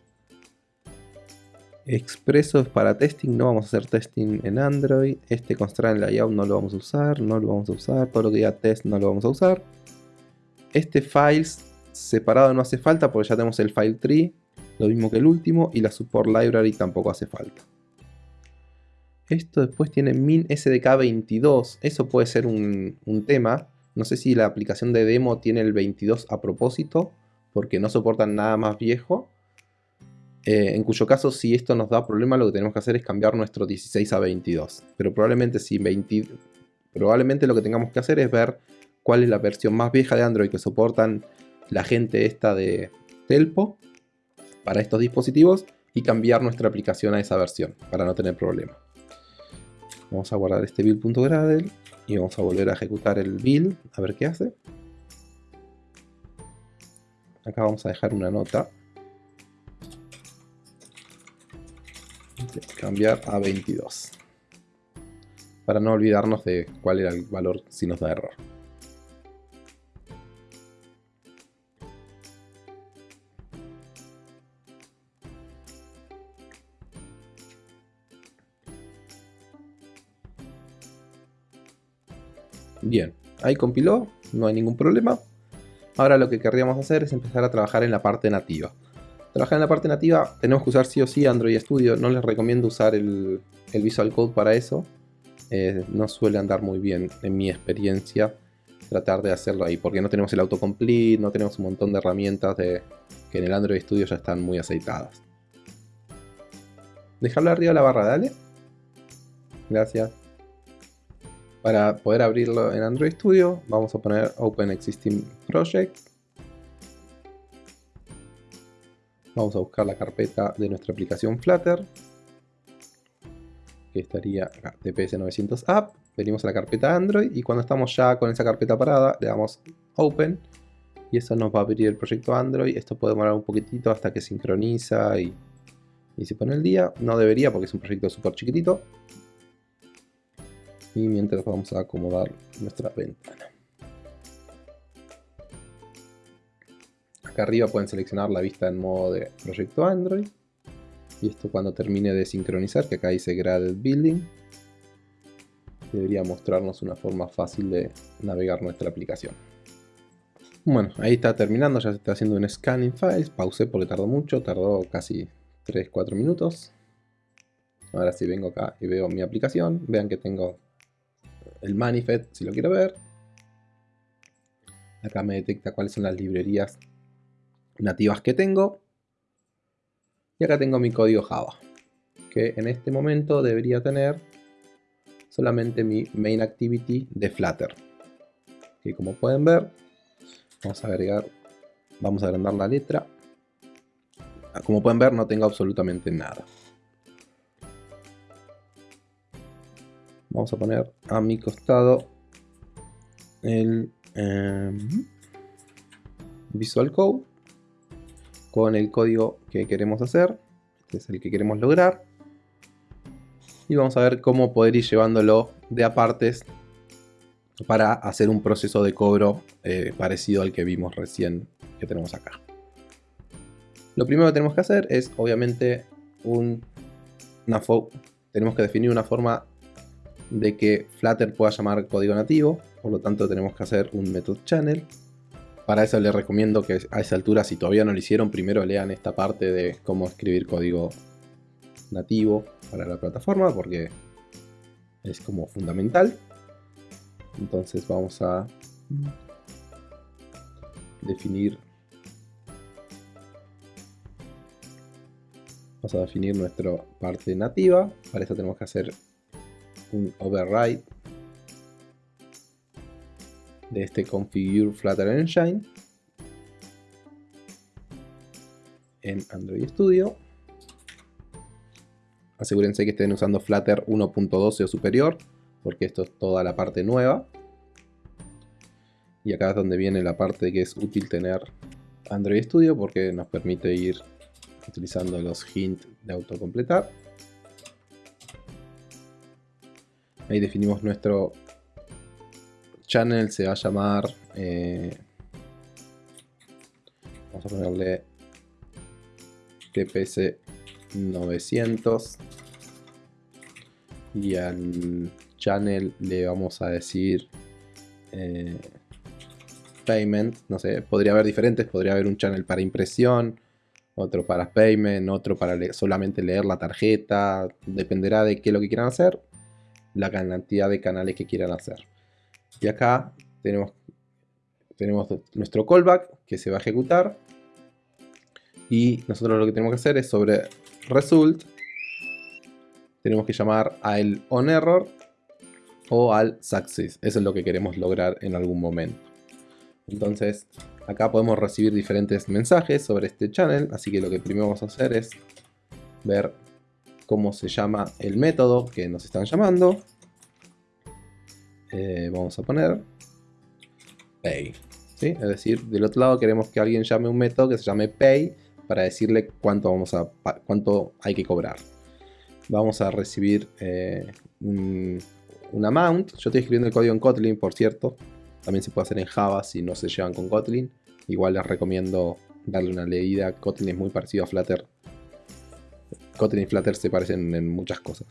Expreso es para testing, no vamos a hacer testing en Android. Este constraint layout no lo vamos a usar, no lo vamos a usar. Todo lo que diga test no lo vamos a usar. Este files separado no hace falta porque ya tenemos el file tree, lo mismo que el último, y la support library tampoco hace falta. Esto después tiene min SDK22, eso puede ser un, tema. No sé si la aplicación de demo tiene el 22 a propósito, porque no soportan nada más viejo. Eh, en cuyo caso, si esto nos da problema, lo que tenemos que hacer es cambiar nuestro 16 a 22. Pero probablemente, si 20, probablemente lo que tengamos que hacer es ver cuál es la versión más vieja de Android que soportan la gente esta de Telpo para estos dispositivos y cambiar nuestra aplicación a esa versión para no tener problema. Vamos a guardar este build.gradle y vamos a volver a ejecutar el build a ver qué hace. Acá vamos a dejar una nota. Cambiar a 22. Para no olvidarnos de cuál era el valor si nos da error. Bien, ahí compiló, no hay ningún problema. Ahora lo que querríamos hacer es empezar a trabajar en la parte nativa. Trabajar en la parte nativa tenemos que usar sí o sí Android Studio. No les recomiendo usar el, Visual Code para eso. Eh, no suele andar muy bien en mi experiencia tratar de hacerlo ahí, porque no tenemos el autocomplete, no tenemos un montón de herramientas que en el Android Studio ya están muy aceitadas. Dejarlo arriba de la barra, dale. Gracias. Para poder abrirlo en Android Studio, vamos a poner Open Existing Project. Vamos a buscar la carpeta de nuestra aplicación Flutter, que estaría acá, TPS900 App. Venimos a la carpeta Android y cuando estamos ya con esa carpeta parada, le damos Open y eso nos va a abrir el proyecto Android. Esto puede demorar un poquitito hasta que sincroniza y, y se pone el día. No debería porque es un proyecto súper chiquitito. Y mientras vamos a acomodar nuestra ventana. Acá arriba pueden seleccionar la vista en modo de proyecto Android. Y esto cuando termine de sincronizar, que acá dice Graded Building, debería mostrarnos una forma fácil de navegar nuestra aplicación. Bueno, ahí está terminando, ya se está haciendo un scanning files, pausé porque tardó mucho, tardó casi 3-4 minutos. Ahora sí vengo acá y veo mi aplicación, vean que tengo el manifest si lo quiero ver. Acá me detecta cuáles son las librerías nativas que tengo. Y acá tengo mi código Java, que en este momento debería tener solamente mi main activity de Flutter. Que como pueden ver, vamos a agregar, vamos a agrandar la letra. Como pueden ver, no tengo absolutamente nada. Vamos a poner a mi costado el em, Visual Code con el código que queremos hacer. Este es el que queremos lograr. Y vamos a ver cómo poder ir llevándolo de apartes para hacer un proceso de cobro eh, parecido al que vimos recién que tenemos acá. Lo primero que tenemos que hacer es obviamente un, una tenemos que definir una forma de que Flutter pueda llamar código nativo, por lo tanto tenemos que hacer un method channel para eso les recomiendo que a esa altura, si todavía no lo hicieron, primero lean esta parte de cómo escribir código nativo para la plataforma, porque es como fundamental. Entonces vamos a definir vamos a definir nuestra parte nativa para eso tenemos que hacer un override de este Configure Flutter Engine en Android Studio. Asegúrense que estén usando Flutter 1.12 o superior, porque esto es toda la parte nueva. Y acá es donde viene la parte que es útil tener Android Studio, porque nos permite ir utilizando los hints de autocompletar. Ahí definimos nuestro channel se va a llamar... Eh, vamos a ponerle TPS 900 y al channel le vamos a decir eh, payment, no sé, podría haber diferentes, podría haber un channel para impresión, otro para payment, otro para solamente leer la tarjeta, dependerá de qué es lo que quieran hacer, la cantidad de canales que quieran hacer. Y acá tenemos, tenemos nuestro callback que se va a ejecutar. Y nosotros lo que tenemos que hacer es sobre result. Tenemos que llamar al onError o al success. Eso es lo que queremos lograr en algún momento. Entonces, acá podemos recibir diferentes mensajes sobre este channel. Así que lo que primero vamos a hacer es ver cómo se llama el método que nos están llamando. Eh, vamos a poner pay. Es decir, del otro lado queremos que alguien llame un método que se llame pay para decirle cuánto, vamos a, cuánto hay que cobrar. Vamos a recibir eh, un, amount. Yo estoy escribiendo el código en Kotlin, por cierto. También se puede hacer en Java si no se llevan con Kotlin. Igual les recomiendo darle una leída. Kotlin es muy parecido a Flutter. Kotlin y Flutter se parecen en muchas cosas.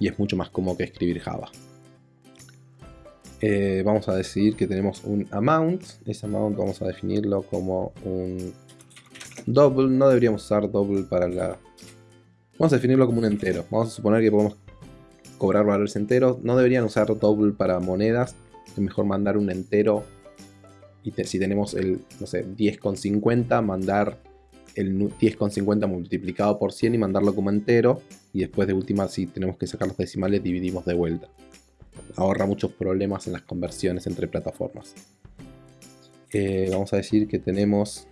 Y es mucho más cómodo que escribir Java. Eh, vamos a decir que tenemos un amount. Ese amount vamos a definirlo como un double. No deberíamos usar double para la... Vamos a definirlo como un entero. Vamos a suponer que podemos cobrar valores enteros. No deberían usar double para monedas. es mejor mandar un entero y si tenemos el, no sé, 10,50, mandar el 10,50 multiplicado por 100 y mandarlo como entero y después de última si tenemos que sacar los decimales dividimos de vuelta. Ahorra muchos problemas en las conversiones entre plataformas. Eh, vamos a decir que tenemos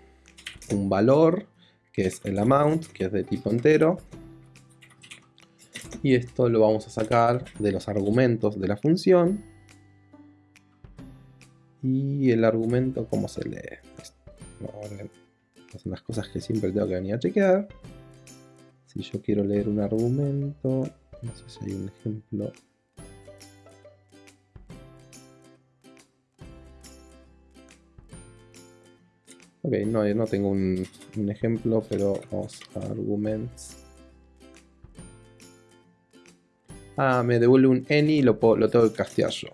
un valor que es el amount, que es de tipo entero. Y esto lo vamos a sacar de los argumentos de la función. Y el argumento, ¿cómo se lee? Son las cosas que siempre tengo que venir a chequear. Si yo quiero leer un argumento, no sé si hay un ejemplo. Ok, no, no tengo un, ejemplo, pero vamos a arguments. Ah, me devuelve un any y lo, lo tengo que castear yo.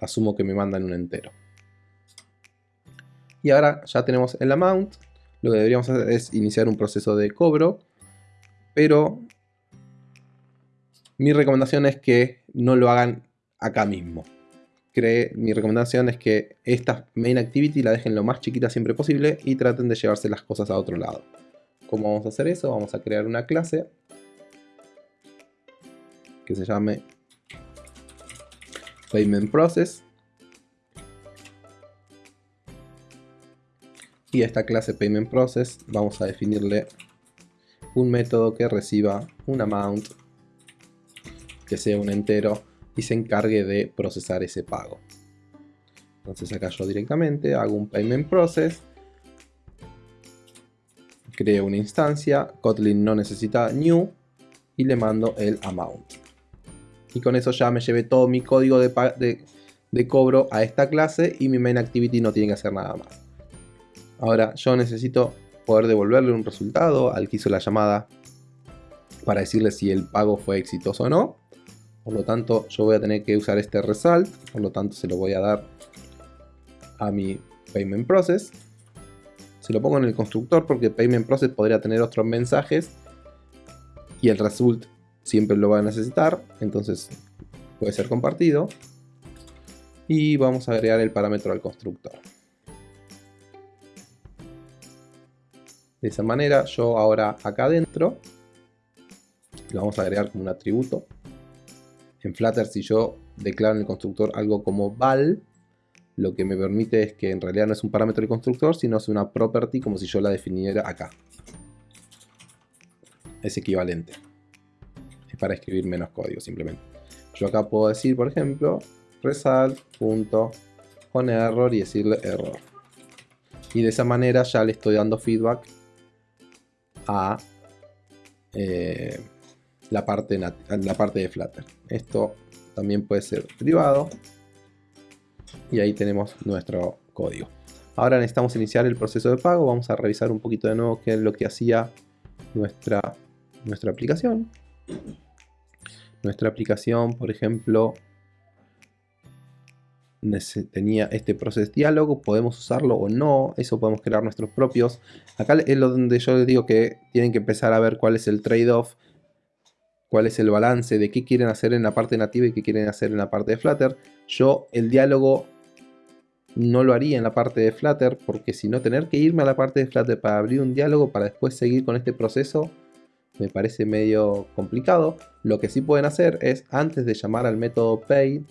Asumo que me mandan un entero. Y ahora ya tenemos el amount. Lo que deberíamos hacer es iniciar un proceso de cobro. Pero mi recomendación es que no lo hagan acá mismo mi recomendación es que esta main activity la dejen lo más chiquita siempre posible y traten de llevarse las cosas a otro lado. ¿Cómo vamos a hacer eso? Vamos a crear una clase que se llame Payment Process. Y a esta clase Payment Process vamos a definirle un método que reciba un amount que sea un entero y se encargue de procesar ese pago. Entonces acá yo directamente hago un payment process, creo una instancia, Kotlin no necesita new y le mando el amount. Y con eso ya me llevé todo mi código de, de cobro a esta clase y mi main activity no tiene que hacer nada más. Ahora yo necesito poder devolverle un resultado al que hizo la llamada para decirle si el pago fue exitoso o no. Por lo tanto, yo voy a tener que usar este result. Por lo tanto, se lo voy a dar a mi payment process. Se lo pongo en el constructor porque payment process podría tener otros mensajes. Y el result siempre lo va a necesitar. Entonces, puede ser compartido. Y vamos a agregar el parámetro al constructor. De esa manera, yo ahora acá adentro lo vamos a agregar como un atributo en Flutter si yo declaro en el constructor algo como val, lo que me permite es que en realidad no es un parámetro del constructor, sino es una property como si yo la definiera acá. Es equivalente. Es para escribir menos código simplemente. Yo acá puedo decir, por ejemplo, result.onError y decirle error. Y de esa manera ya le estoy dando feedback a... Eh, la parte, la parte de Flutter. Esto también puede ser privado. Y ahí tenemos nuestro código. Ahora necesitamos iniciar el proceso de pago. Vamos a revisar un poquito de nuevo qué es lo que hacía nuestra, nuestra aplicación. Nuestra aplicación, por ejemplo, tenía este proceso diálogo, podemos usarlo o no, eso podemos crear nuestros propios. Acá es donde yo les digo que tienen que empezar a ver cuál es el trade-off cuál es el balance de qué quieren hacer en la parte nativa y qué quieren hacer en la parte de Flutter. Yo el diálogo no lo haría en la parte de Flutter porque si no tener que irme a la parte de Flutter para abrir un diálogo para después seguir con este proceso me parece medio complicado. Lo que sí pueden hacer es antes de llamar al método pay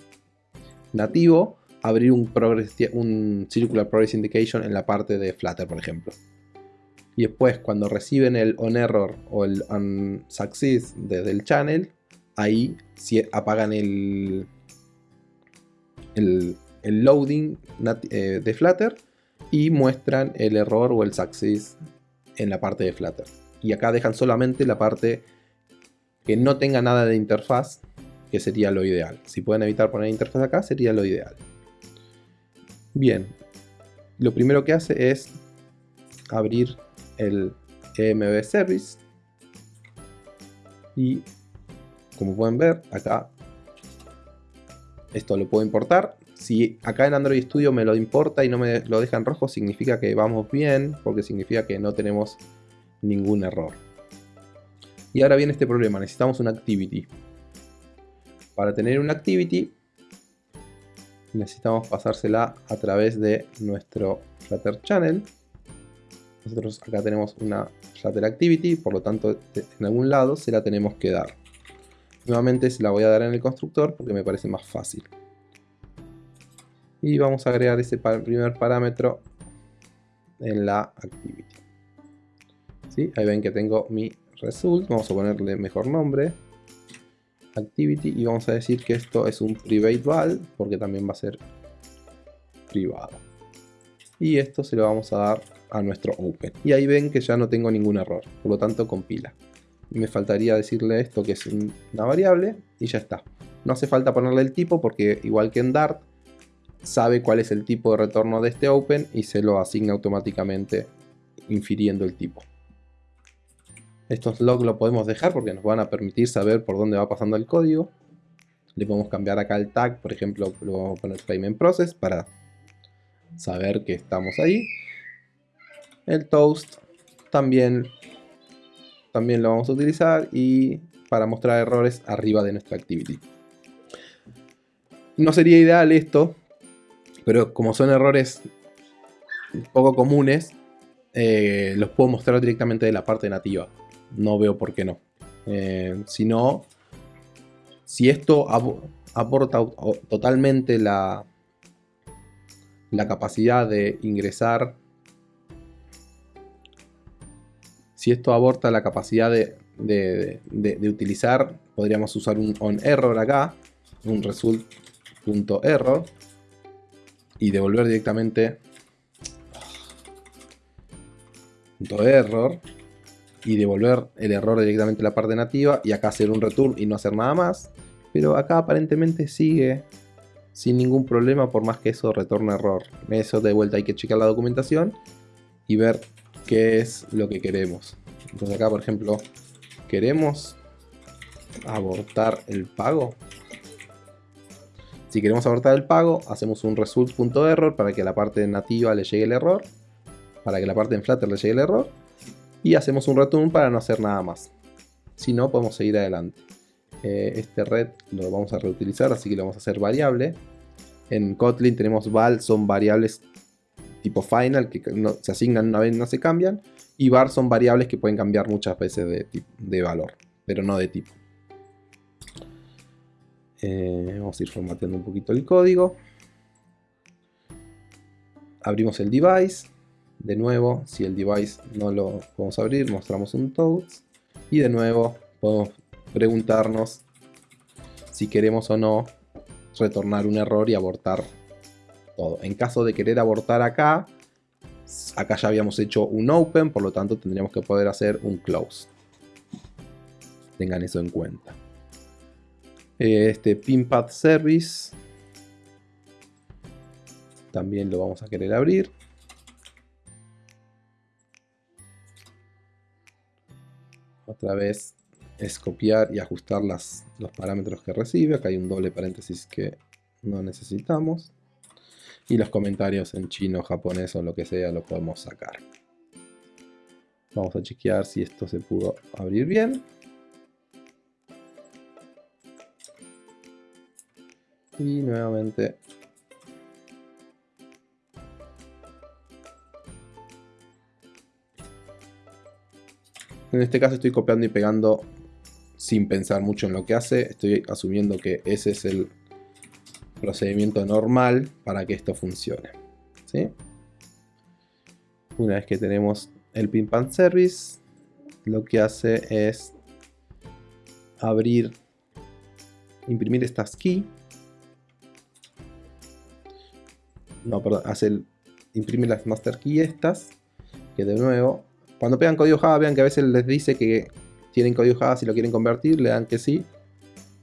nativo abrir un, circular progress indication en la parte de Flutter por ejemplo y después cuando reciben el on error o el on success desde el channel, ahí apagan el, el, loading eh, de Flutter y muestran el error o el success en la parte de Flutter. Y acá dejan solamente la parte que no tenga nada de interfaz, que sería lo ideal. Si pueden evitar poner interfaz acá, sería lo ideal. Bien, lo primero que hace es abrir el EMB Service. Y como pueden ver acá esto lo puedo importar. Si acá en Android Studio me lo importa y no me lo deja en rojo significa que vamos bien porque significa que no tenemos ningún error. Y ahora viene este problema. Necesitamos una activity. Para tener una activity necesitamos pasársela a través de nuestro Flutter Channel. Nosotros acá tenemos una Flutter Activity, por lo tanto en algún lado se la tenemos que dar. Nuevamente se la voy a dar en el constructor porque me parece más fácil. Y vamos a agregar ese primer parámetro en la Activity. ¿Sí? Ahí ven que tengo mi result, vamos a ponerle mejor nombre activity y vamos a decir que esto es un private val porque también va a ser privado. Y esto se lo vamos a dar a nuestro open. Y ahí ven que ya no tengo ningún error por lo tanto compila me faltaría decirle esto que es una variable y ya está. No hace falta ponerle el tipo porque igual que en Dart sabe cuál es el tipo de retorno de este open y se lo asigna automáticamente infiriendo el tipo estos logs lo podemos dejar porque nos van a permitir saber por dónde va pasando el código. Le podemos cambiar acá el tag, por ejemplo, lo vamos a poner payment process para saber que estamos ahí. El toast también, también lo vamos a utilizar y para mostrar errores arriba de nuestra activity. No sería ideal esto, pero como son errores poco comunes, eh, los puedo mostrar directamente de la parte nativa no veo por qué no. Eh, si no, si esto aporta totalmente la, la capacidad de ingresar, si esto aborta la capacidad de, de, utilizar, podríamos usar un on error acá, un result.error y devolver directamente error y devolver el error directamente a la parte nativa y acá hacer un return y no hacer nada más. Pero acá aparentemente sigue sin ningún problema por más que eso retorne error. Eso de vuelta hay que checar la documentación y ver qué es lo que queremos. Entonces acá por ejemplo queremos abortar el pago. Si queremos abortar el pago, hacemos un result.error para que la parte nativa le llegue el error. Para que la parte en Flutter le llegue el error y hacemos un return para no hacer nada más. Si no, podemos seguir adelante. Eh, este red lo vamos a reutilizar, así que lo vamos a hacer variable. En Kotlin tenemos val, son variables tipo final que se asignan una vez y no se cambian. Y var son variables que pueden cambiar muchas veces de, de valor, pero no de tipo. Eh, vamos a ir formateando un poquito el código. Abrimos el device. De nuevo, si el device no lo podemos abrir, mostramos un toast. Y de nuevo, podemos preguntarnos si queremos o no retornar un error y abortar todo. En caso de querer abortar acá, acá ya habíamos hecho un open, por lo tanto tendríamos que poder hacer un close. Tengan eso en cuenta. Este pinpad service también lo vamos a querer abrir. Otra vez es copiar y ajustar los parámetros que recibe. Acá hay un doble paréntesis que no necesitamos. Y los comentarios en chino, japonés o lo que sea lo podemos sacar. Vamos a chequear si esto se pudo abrir bien. Y nuevamente En este caso estoy copiando y pegando sin pensar mucho en lo que hace. Estoy asumiendo que ese es el procedimiento normal para que esto funcione. Una vez que tenemos el pin pan service, lo que hace es abrir, imprimir estas key. No, perdón, hace el, imprime las master key estas, que de nuevo cuando pegan código Java, vean que a veces les dice que tienen código Java si lo quieren convertir, le dan que sí.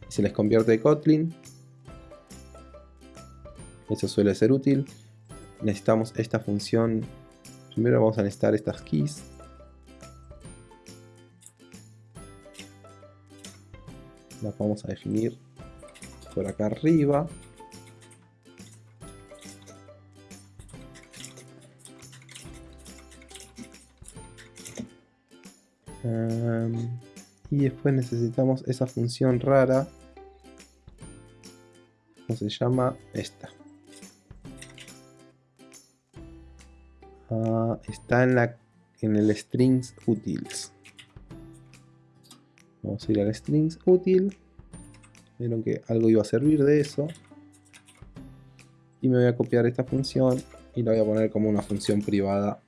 Y se les convierte de Kotlin. Eso suele ser útil. Necesitamos esta función. Primero vamos a necesitar estas keys. Las vamos a definir por acá arriba. Y después necesitamos esa función rara se llama? Esta. Ah, está en, la, en el strings utils. Vamos a ir al strings util. Vieron que algo iba a servir de eso. Y me voy a copiar esta función y la voy a poner como una función privada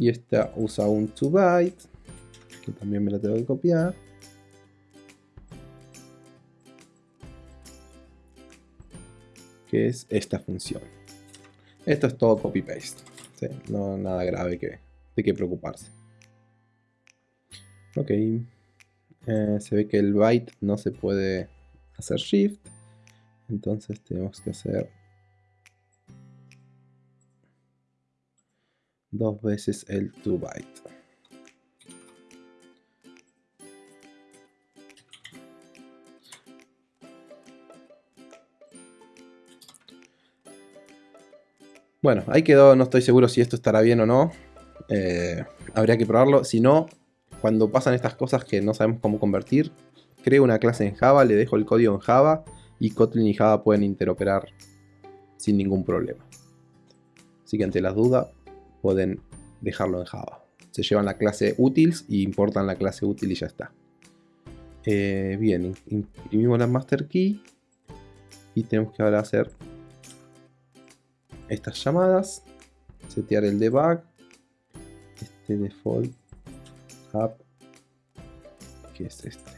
y esta usa un 2 byte que también me la tengo que copiar. Que es esta función. Esto es todo copy paste no nada grave que, de que preocuparse. Ok. Eh, se ve que el byte no se puede hacer shift. Entonces tenemos que hacer dos veces el 2 byte. Bueno, ahí quedó, no estoy seguro si esto estará bien o no. Eh, habría que probarlo. Si no, cuando pasan estas cosas que no sabemos cómo convertir, creo una clase en Java, le dejo el código en Java y Kotlin y Java pueden interoperar sin ningún problema. Así que ante las dudas, pueden dejarlo en Java. Se llevan la clase utils y importan la clase útil y ya está. Eh, bien, imprimimos la master key y tenemos que ahora hacer estas llamadas, setear el debug, este default app, que es este.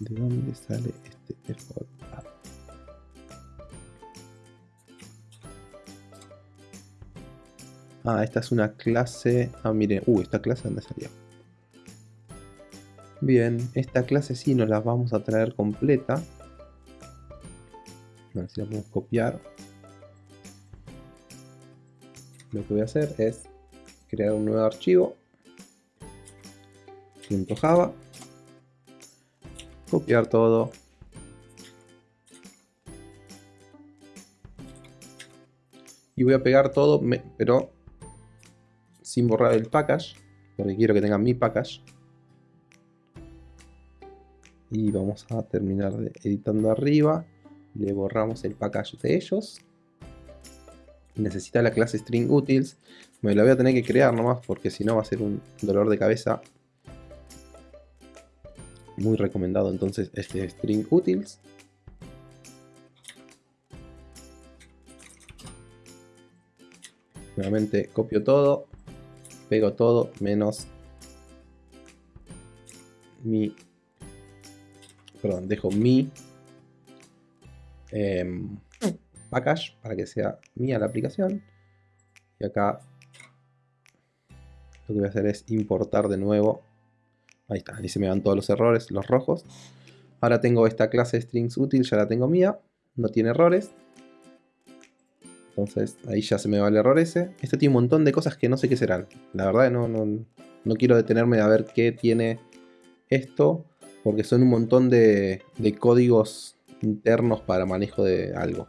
¿De dónde sale este default Ah, esta es una clase... Ah, miren. Uh, esta clase dónde salió. Bien, esta clase sí nos la vamos a traer completa. A ver si la podemos copiar. Lo que voy a hacer es crear un nuevo archivo. .java. Copiar todo. Y voy a pegar todo, pero sin borrar el package, porque quiero que tengan mi package. Y vamos a terminar editando arriba. Le borramos el package de ellos. Necesita la clase string utils. Me la voy a tener que crear nomás porque si no va a ser un dolor de cabeza. Muy recomendado entonces este string utils. Nuevamente copio todo pego todo menos mi perdón, dejo mi em, package para que sea mía la aplicación. Y acá lo que voy a hacer es importar de nuevo. Ahí está, ahí se me van todos los errores, los rojos. Ahora tengo esta clase strings útil, ya la tengo mía. No tiene errores entonces ahí ya se me va el error ese. Este tiene un montón de cosas que no sé qué serán. La verdad no, no, quiero detenerme a ver qué tiene esto. Porque son un montón de, códigos internos para manejo de algo.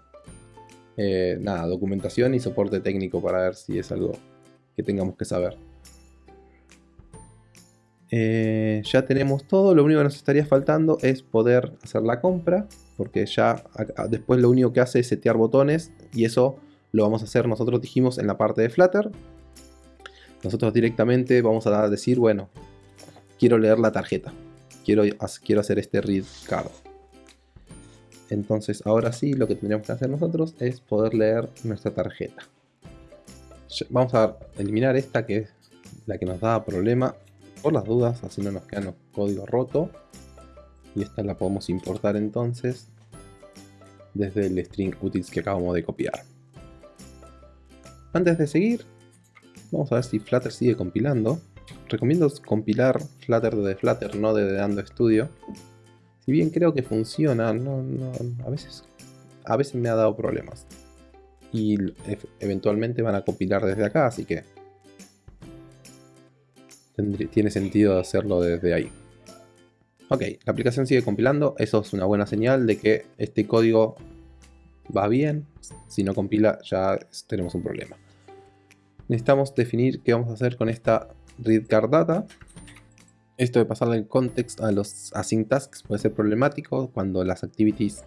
Eh, nada, documentación y soporte técnico para ver si es algo que tengamos que saber. Eh, ya tenemos todo, lo único que nos estaría faltando es poder hacer la compra, porque ya después lo único que hace es setear botones y eso lo vamos a hacer nosotros dijimos en la parte de Flutter. Nosotros directamente vamos a decir, bueno, quiero leer la tarjeta. Quiero, quiero hacer este read card. Entonces ahora sí lo que tendríamos que hacer nosotros es poder leer nuestra tarjeta. Vamos a eliminar esta que es la que nos da problema por las dudas, así no nos queda el código roto. Y esta la podemos importar entonces desde el string utils que acabamos de copiar. Antes de seguir, vamos a ver si Flutter sigue compilando. Recomiendo compilar Flutter desde Flutter, no desde Dando Studio. Si bien creo que funciona, a, veces, a veces me ha dado problemas. Y eventualmente van a compilar desde acá, así que tiene sentido hacerlo desde ahí. Ok, la aplicación sigue compilando, eso es una buena señal de que este código va bien. Si no compila ya tenemos un problema. Necesitamos definir qué vamos a hacer con esta read card data. Esto de pasarle el context a los async tasks puede ser problemático cuando las activities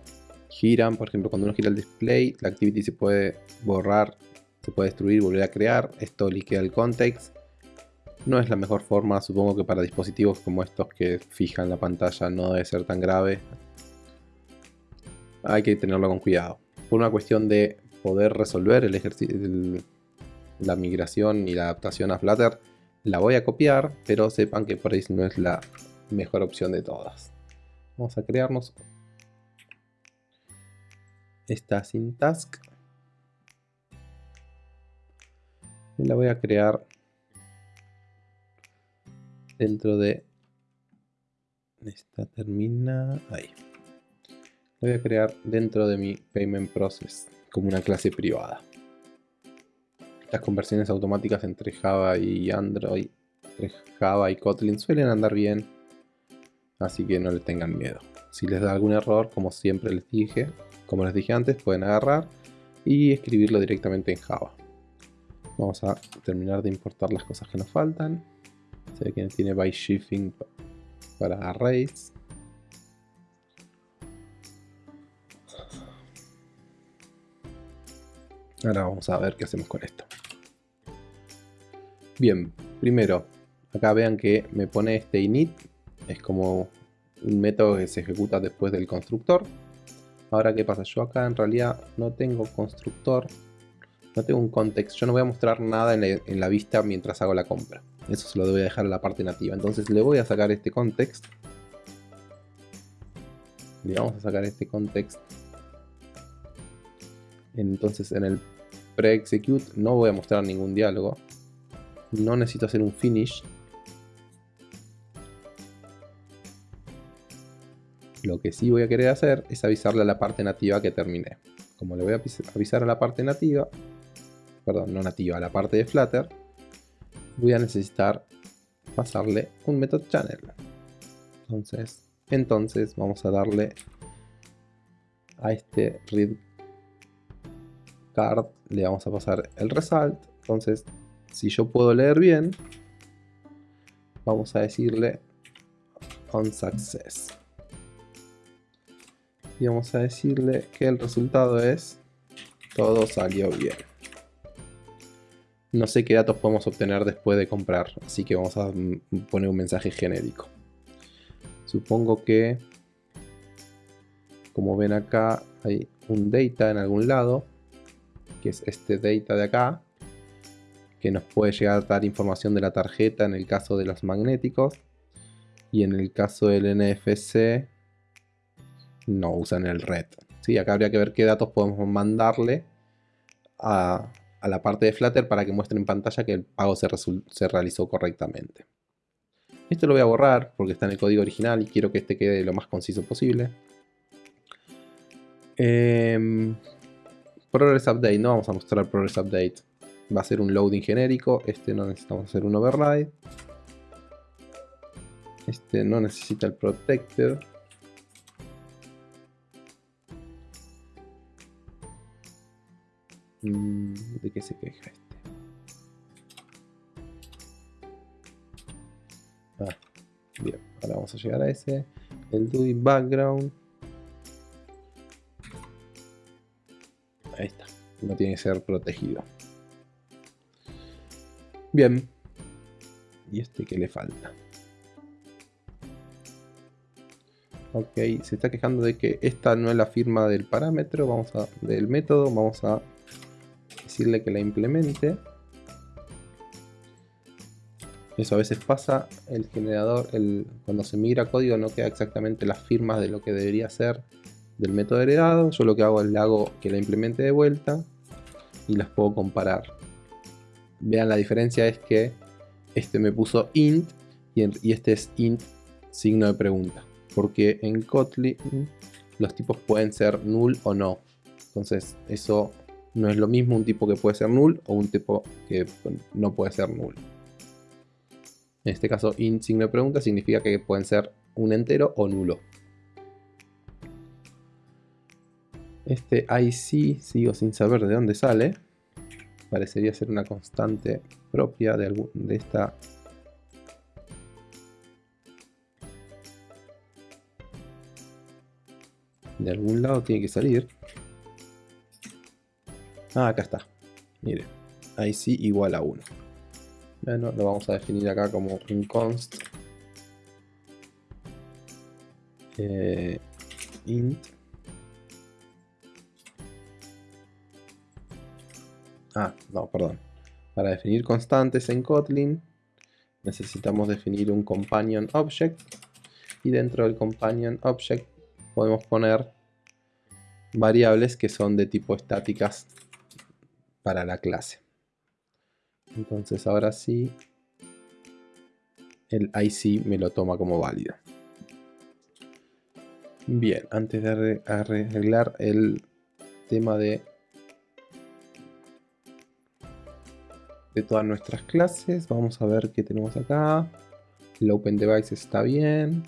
giran. Por ejemplo, cuando uno gira el display, la activity se puede borrar, se puede destruir volver a crear. Esto liquea el context. No es la mejor forma, supongo que para dispositivos como estos que fijan la pantalla no debe ser tan grave. Hay que tenerlo con cuidado. Por una cuestión de poder resolver el ejercicio, la migración y la adaptación a Flutter, la voy a copiar, pero sepan que por ahí no es la mejor opción de todas. Vamos a crearnos esta sin. Y la voy a crear dentro de esta termina ahí voy a crear dentro de mi payment process como una clase privada. Las conversiones automáticas entre Java y Android entre Java y Kotlin suelen andar bien así que no les tengan miedo. Si les da algún error como siempre les dije como les dije antes pueden agarrar y escribirlo directamente en Java. Vamos a terminar de importar las cosas que nos faltan. Se ve que tiene by shifting para arrays. Ahora vamos a ver qué hacemos con esto. Bien, primero, acá vean que me pone este init, es como un método que se ejecuta después del constructor. Ahora, ¿qué pasa? Yo acá en realidad no tengo constructor, no tengo un context, yo no voy a mostrar nada en la vista mientras hago la compra. Eso se lo voy a dejar en la parte nativa. Entonces le voy a sacar este context. Le vamos a sacar este context. Entonces en el pre-execute no voy a mostrar ningún diálogo. No necesito hacer un finish. Lo que sí voy a querer hacer es avisarle a la parte nativa que terminé. Como le voy a avisar a la parte nativa, perdón, no nativa, a la parte de Flutter, voy a necesitar pasarle un method channel. Entonces, entonces vamos a darle a este read card, le vamos a pasar el result. Entonces, si yo puedo leer bien, vamos a decirle on success. Y vamos a decirle que el resultado es todo salió bien. No sé qué datos podemos obtener después de comprar, así que vamos a poner un mensaje genérico. Supongo que, como ven acá, hay un data en algún lado, que es este data de acá, que nos puede llegar a dar información de la tarjeta en el caso de los magnéticos, y en el caso del NFC no usan el red. ¿sí? Acá habría que ver qué datos podemos mandarle a, a la parte de Flutter para que muestre en pantalla que el pago se, realizó correctamente. Esto lo voy a borrar porque está en el código original y quiero que este quede lo más conciso posible. Eh, progress Update, no vamos a mostrar Progress Update. Va a ser un loading genérico, este no necesitamos hacer un override. Este no necesita el protected. Mm, ¿De qué se queja este? Ah, bien, ahora vamos a llegar a ese. El doing background. Ahí está. No tiene que ser protegido. Bien. ¿Y este qué le falta? Ok, se está quejando de que esta no es la firma del parámetro, vamos a, del método, vamos a decirle que la implemente. Eso a veces pasa, el generador, el, cuando se migra código no queda exactamente las firmas de lo que debería ser del método heredado. Yo lo que hago es le hago que la implemente de vuelta y las puedo comparar. Vean la diferencia es que este me puso int y, y este es int signo de pregunta. Porque en Kotlin los tipos pueden ser null o no. Entonces eso no es lo mismo un tipo que puede ser null o un tipo que no puede ser null. En este caso, int signo de pregunta significa que pueden ser un entero o nulo. Este IC sigo sin saber de dónde sale. Parecería ser una constante propia de, de esta de algún lado tiene que salir. Ah, acá está. Mire, IC igual a 1. Bueno, lo vamos a definir acá como un const eh, int Ah, no, perdón. Para definir constantes en Kotlin necesitamos definir un companion object y dentro del companion object podemos poner variables que son de tipo estáticas para la clase. Entonces ahora sí el IC me lo toma como válido. Bien, antes de arreglar el tema de de todas nuestras clases. Vamos a ver qué tenemos acá. El Open Device está bien.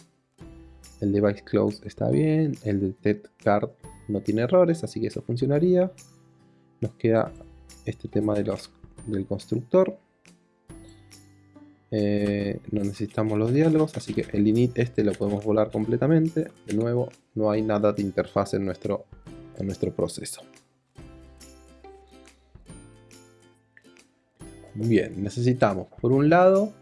El Device Close está bien. El Detect Card no tiene errores, así que eso funcionaría. Nos queda este tema de los, del constructor. Eh, no necesitamos los diálogos, así que el init este lo podemos volar completamente. De nuevo, no hay nada de interfaz en nuestro, en nuestro proceso. Bien, necesitamos por un lado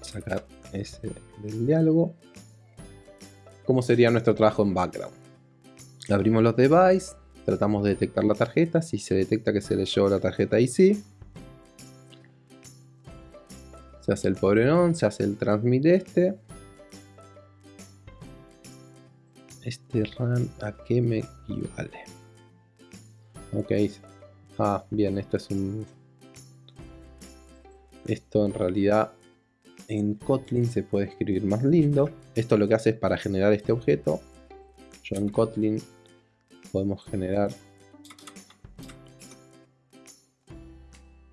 sacar ese del diálogo. ¿Cómo sería nuestro trabajo en background? Abrimos los device, tratamos de detectar la tarjeta. Si se detecta que se leyó la tarjeta IC, se hace el pobre on, se hace el transmit este. Este run a qué me equivale. Ok. Ah, bien, esto es un esto en realidad en Kotlin se puede escribir más lindo. Esto lo que hace es para generar este objeto. Yo en Kotlin podemos generar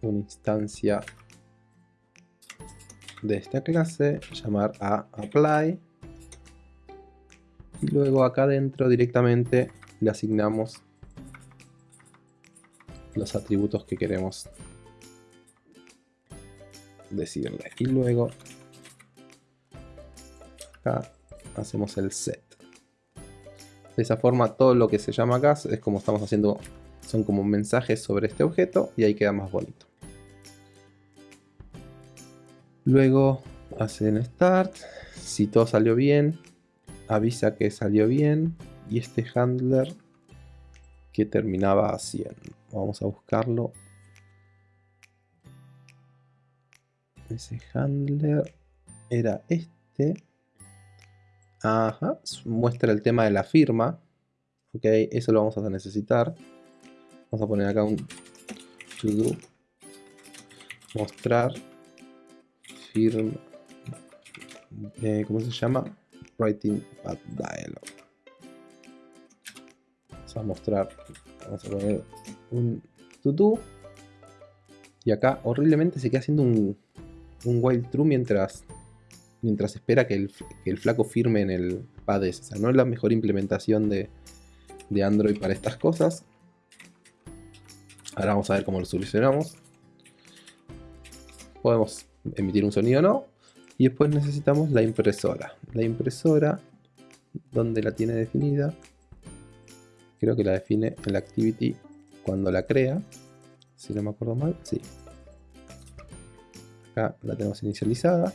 una instancia de esta clase, llamar a apply y luego acá adentro directamente le asignamos los atributos que queremos decirle. Y luego acá hacemos el set. De esa forma todo lo que se llama acá es como estamos haciendo, son como mensajes sobre este objeto y ahí queda más bonito. Luego hacen start, si todo salió bien, avisa que salió bien y este handler que terminaba 100. Vamos a buscarlo ese handler era este. Ajá, muestra el tema de la firma. Ok, eso lo vamos a necesitar. Vamos a poner acá un to do. Mostrar firma. Eh, ¿Cómo se llama? Writing at dialog. Vamos a mostrar. Vamos a poner un to do. Y acá horriblemente se queda haciendo un un while true mientras, mientras espera que el, flaco firme en el PADES. O sea, no es la mejor implementación de, de Android para estas cosas. Ahora vamos a ver cómo lo solucionamos. Podemos emitir un sonido o no. Y después necesitamos la impresora. La impresora, donde la tiene definida? Creo que la define en la activity cuando la crea. Si no me acuerdo mal, sí. Acá la tenemos inicializada.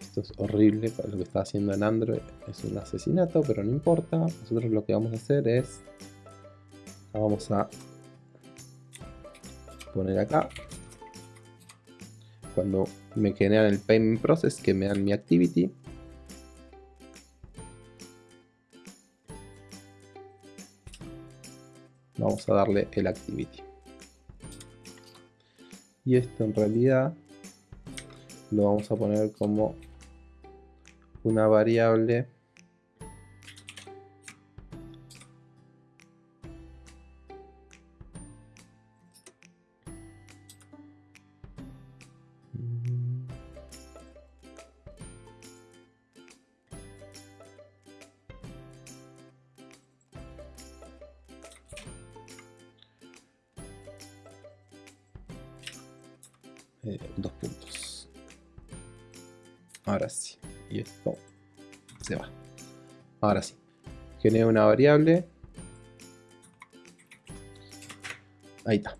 Esto es horrible para lo que está haciendo en Android. Es un asesinato, pero no importa. Nosotros lo que vamos a hacer es... Vamos a poner acá. Cuando me generan el payment process, que me dan mi activity. Vamos a darle el activity. Y esto en realidad lo vamos a poner como una variable Ahora sí. Genera una variable. Ahí está.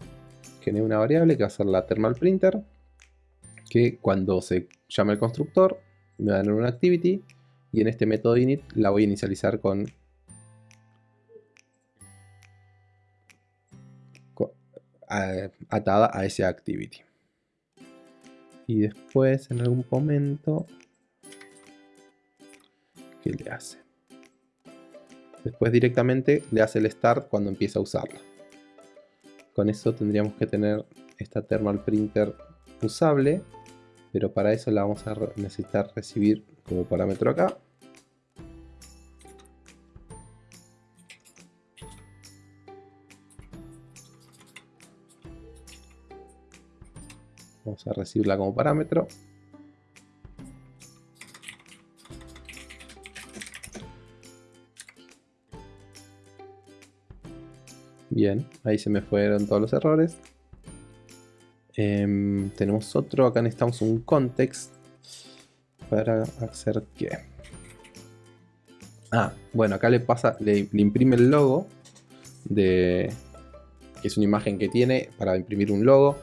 Genera una variable que va a ser la thermal printer. Que cuando se llame el constructor me va a dar una activity. Y en este método init la voy a inicializar con atada a ese activity. Y después en algún momento, ¿qué le hace? Después directamente le hace el start cuando empieza a usarla. Con eso tendríamos que tener esta thermal printer usable, pero para eso la vamos a necesitar recibir como parámetro acá. Vamos a recibirla como parámetro. Bien, ahí se me fueron todos los errores. Em, tenemos otro, acá necesitamos un context para hacer qué. Ah, bueno, acá le pasa, le, imprime el logo de que es una imagen que tiene para imprimir un logo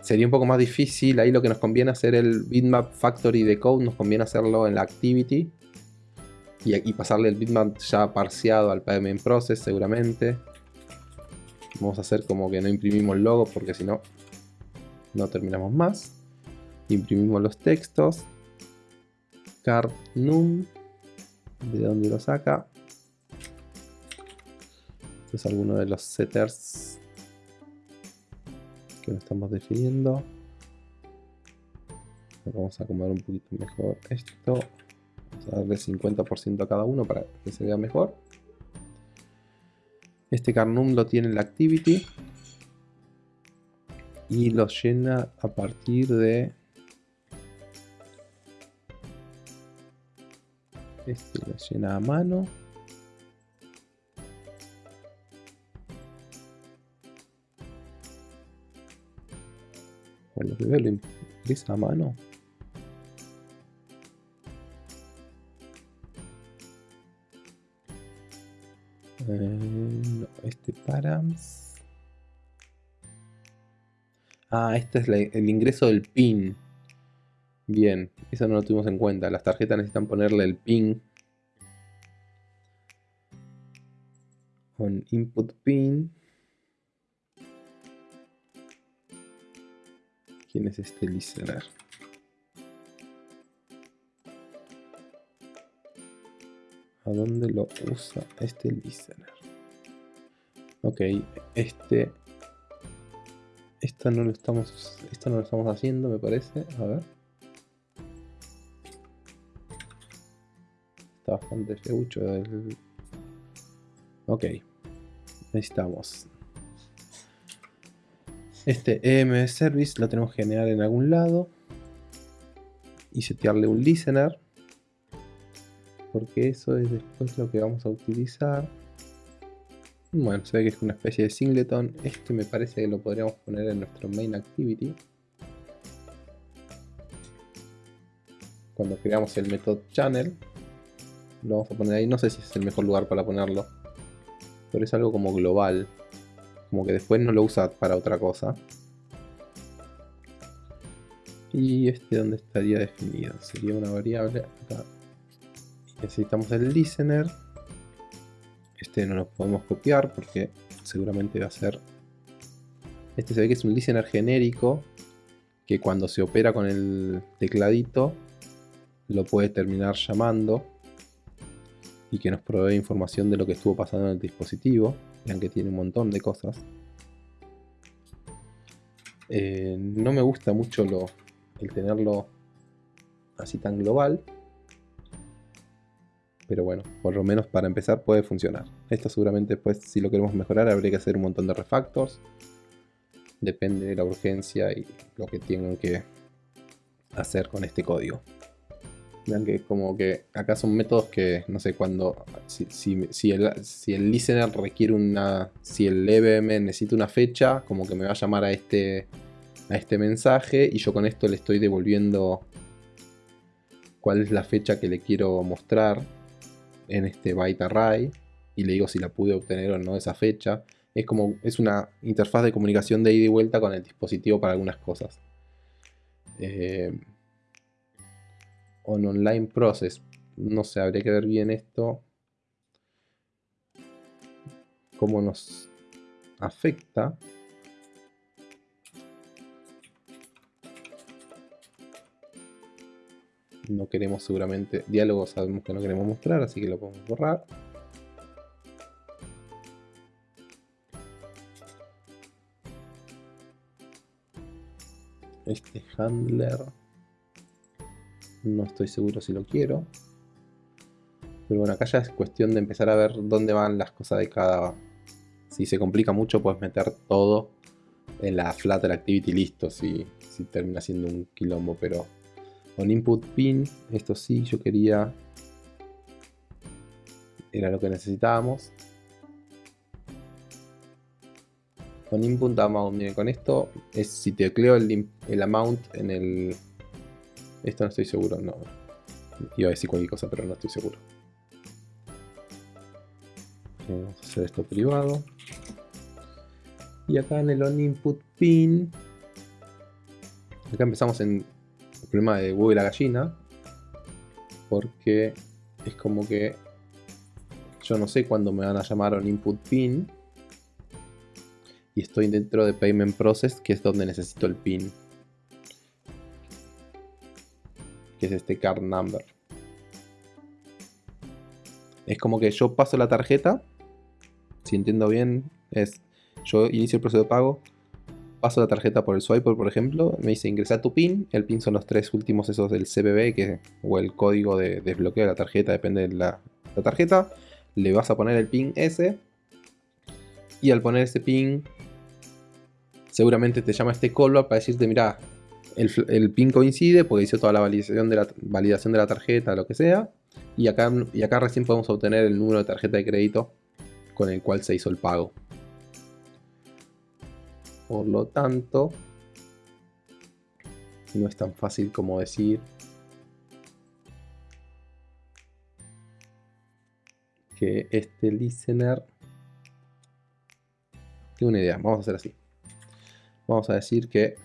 sería un poco más difícil. Ahí lo que nos conviene hacer el bitmap factory de code, nos conviene hacerlo en la activity. Y, pasarle el bitmap ya parseado al payment process seguramente. Vamos a hacer como que no imprimimos logo porque si no, no terminamos más. Imprimimos los textos. Card num. De dónde lo saca. Este es alguno de los setters que estamos definiendo. Vamos a acomodar un poquito mejor esto. Vamos a darle 50% a cada uno para que se vea mejor. Este carnum lo tiene en la activity. Y lo llena a partir de... Este lo llena a mano. lo que veo lo a mano. Este params. Ah, este es el ingreso del pin. Bien, eso no lo tuvimos en cuenta. Las tarjetas necesitan ponerle el pin. Con input pin. ¿Quién es este listener? ¿A dónde lo usa este listener? Ok, este... Esto no lo estamos... Esto no lo estamos haciendo, me parece. A ver. Está bastante feucho el... Ok. Necesitamos este EM service lo tenemos que generar en algún lado y setearle un listener porque eso es después lo que vamos a utilizar. Bueno, se ve que es una especie de singleton. Este me parece que lo podríamos poner en nuestro main activity. Cuando creamos el method channel, lo vamos a poner ahí. No sé si es el mejor lugar para ponerlo, pero es algo como global como que después no lo usa para otra cosa. Y este donde estaría definido, sería una variable acá. Necesitamos el listener. Este no lo podemos copiar porque seguramente va a ser... Este se ve que es un listener genérico que cuando se opera con el tecladito lo puede terminar llamando y que nos provee información de lo que estuvo pasando en el dispositivo. Vean que tiene un montón de cosas. Eh, no me gusta mucho lo, el tenerlo así tan global. Pero bueno, por lo menos para empezar puede funcionar. Esto seguramente después si lo queremos mejorar habría que hacer un montón de refactors. Depende de la urgencia y lo que tengan que hacer con este código. Vean que como que acá son métodos que no sé cuándo, si, si, el, si el listener requiere una, si el EVM necesita una fecha, como que me va a llamar a este a este mensaje y yo con esto le estoy devolviendo cuál es la fecha que le quiero mostrar en este byte array y le digo si la pude obtener o no esa fecha. Es como es una interfaz de comunicación de ida y vuelta con el dispositivo para algunas cosas. Eh, on online process. No sé, habría que ver bien esto. Cómo nos afecta. No queremos seguramente diálogo sabemos que no queremos mostrar así que lo podemos borrar. Este handler no estoy seguro si lo quiero. Pero bueno acá ya es cuestión de empezar a ver dónde van las cosas de cada si se complica mucho puedes meter todo en la Flutter Activity listo si, si termina siendo un quilombo pero con input pin, esto sí, yo quería... Era lo que necesitábamos. Con input amount, miren, con esto es si tecleo el, el amount en el... Esto no estoy seguro, no. Iba a decir cualquier cosa, pero no estoy seguro. Vamos a hacer esto privado. Y acá en el on input pin, acá empezamos en problema de huevo y la gallina. Porque es como que yo no sé cuándo me van a llamar a un input pin. Y estoy dentro de payment process, que es donde necesito el pin. Que es este card number. Es como que yo paso la tarjeta. Si entiendo bien, es yo inicio el proceso de pago paso la tarjeta por el swiper, por ejemplo, me dice ingresar tu PIN, el PIN son los tres últimos esos del CBB, que, o el código de desbloqueo de la tarjeta, depende de la, tarjeta, le vas a poner el PIN ese, y al poner ese PIN, seguramente te llama este callback para decirte, mira, el, PIN coincide porque hizo toda la validación de la, validación de la tarjeta, lo que sea, y acá, y acá recién podemos obtener el número de tarjeta de crédito con el cual se hizo el pago. Por lo tanto, no es tan fácil como decir que este listener tiene una idea. Vamos a hacer así. Vamos a decir que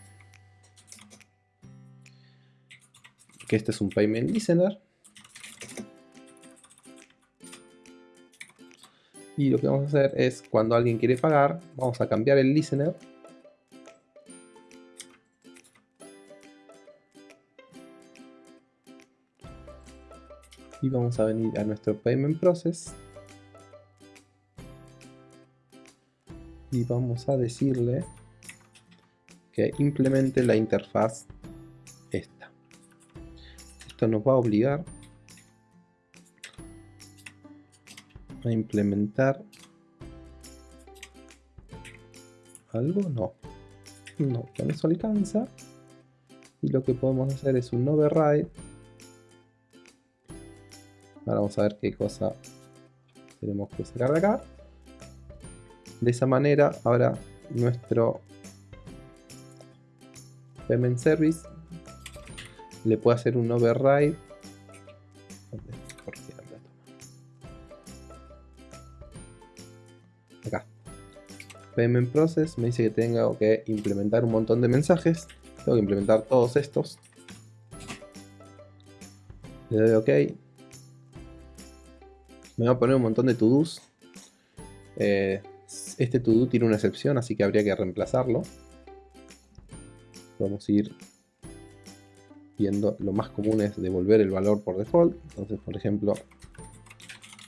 que este es un payment listener. Y lo que vamos a hacer es cuando alguien quiere pagar, vamos a cambiar el listener y vamos a venir a nuestro payment process. Y vamos a decirle que implemente la interfaz esta. Esto nos va a obligar a implementar algo. No. No, con eso alcanza. Y lo que podemos hacer es un override Ahora vamos a ver qué cosa tenemos que sacar de acá. De esa manera, ahora nuestro payment service le puede hacer un override. Acá. Payment process me dice que tengo que implementar un montón de mensajes. Tengo que implementar todos estos. Le doy OK me va a poner un montón de to-dos. Eh, este to-do tiene una excepción, así que habría que reemplazarlo. Vamos a ir viendo lo más común es devolver el valor por default. Entonces, por ejemplo,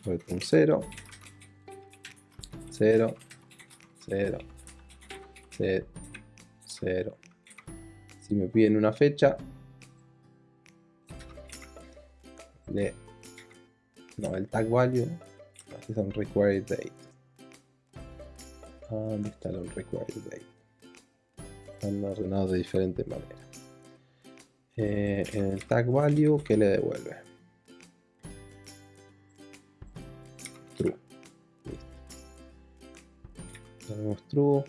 un 0, 0, 0, 0, 0. Si me piden una fecha, le no, el tag value. Es un required date. Ah, ¿Dónde está el required date? Están ordenados de diferente manera. Eh, en el tag value, ¿qué le devuelve? True. Tenemos true.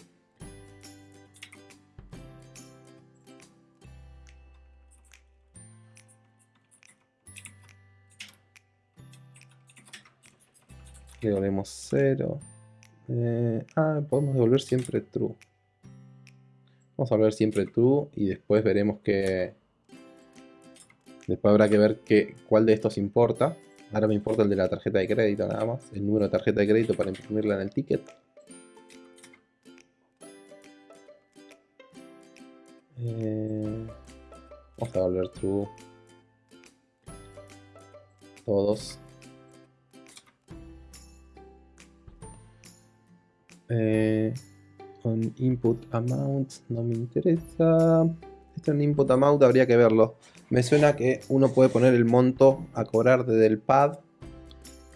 Devolvemos 0. Eh, ah, podemos devolver siempre true. Vamos a devolver siempre true y después veremos que... Después habrá que ver que, cuál de estos importa. Ahora me importa el de la tarjeta de crédito nada más. El número de tarjeta de crédito para imprimirla en el ticket. Eh, vamos a volver true. Todos. Eh, input amount no me interesa. Esto en input amount habría que verlo. Me suena que uno puede poner el monto a cobrar desde el pad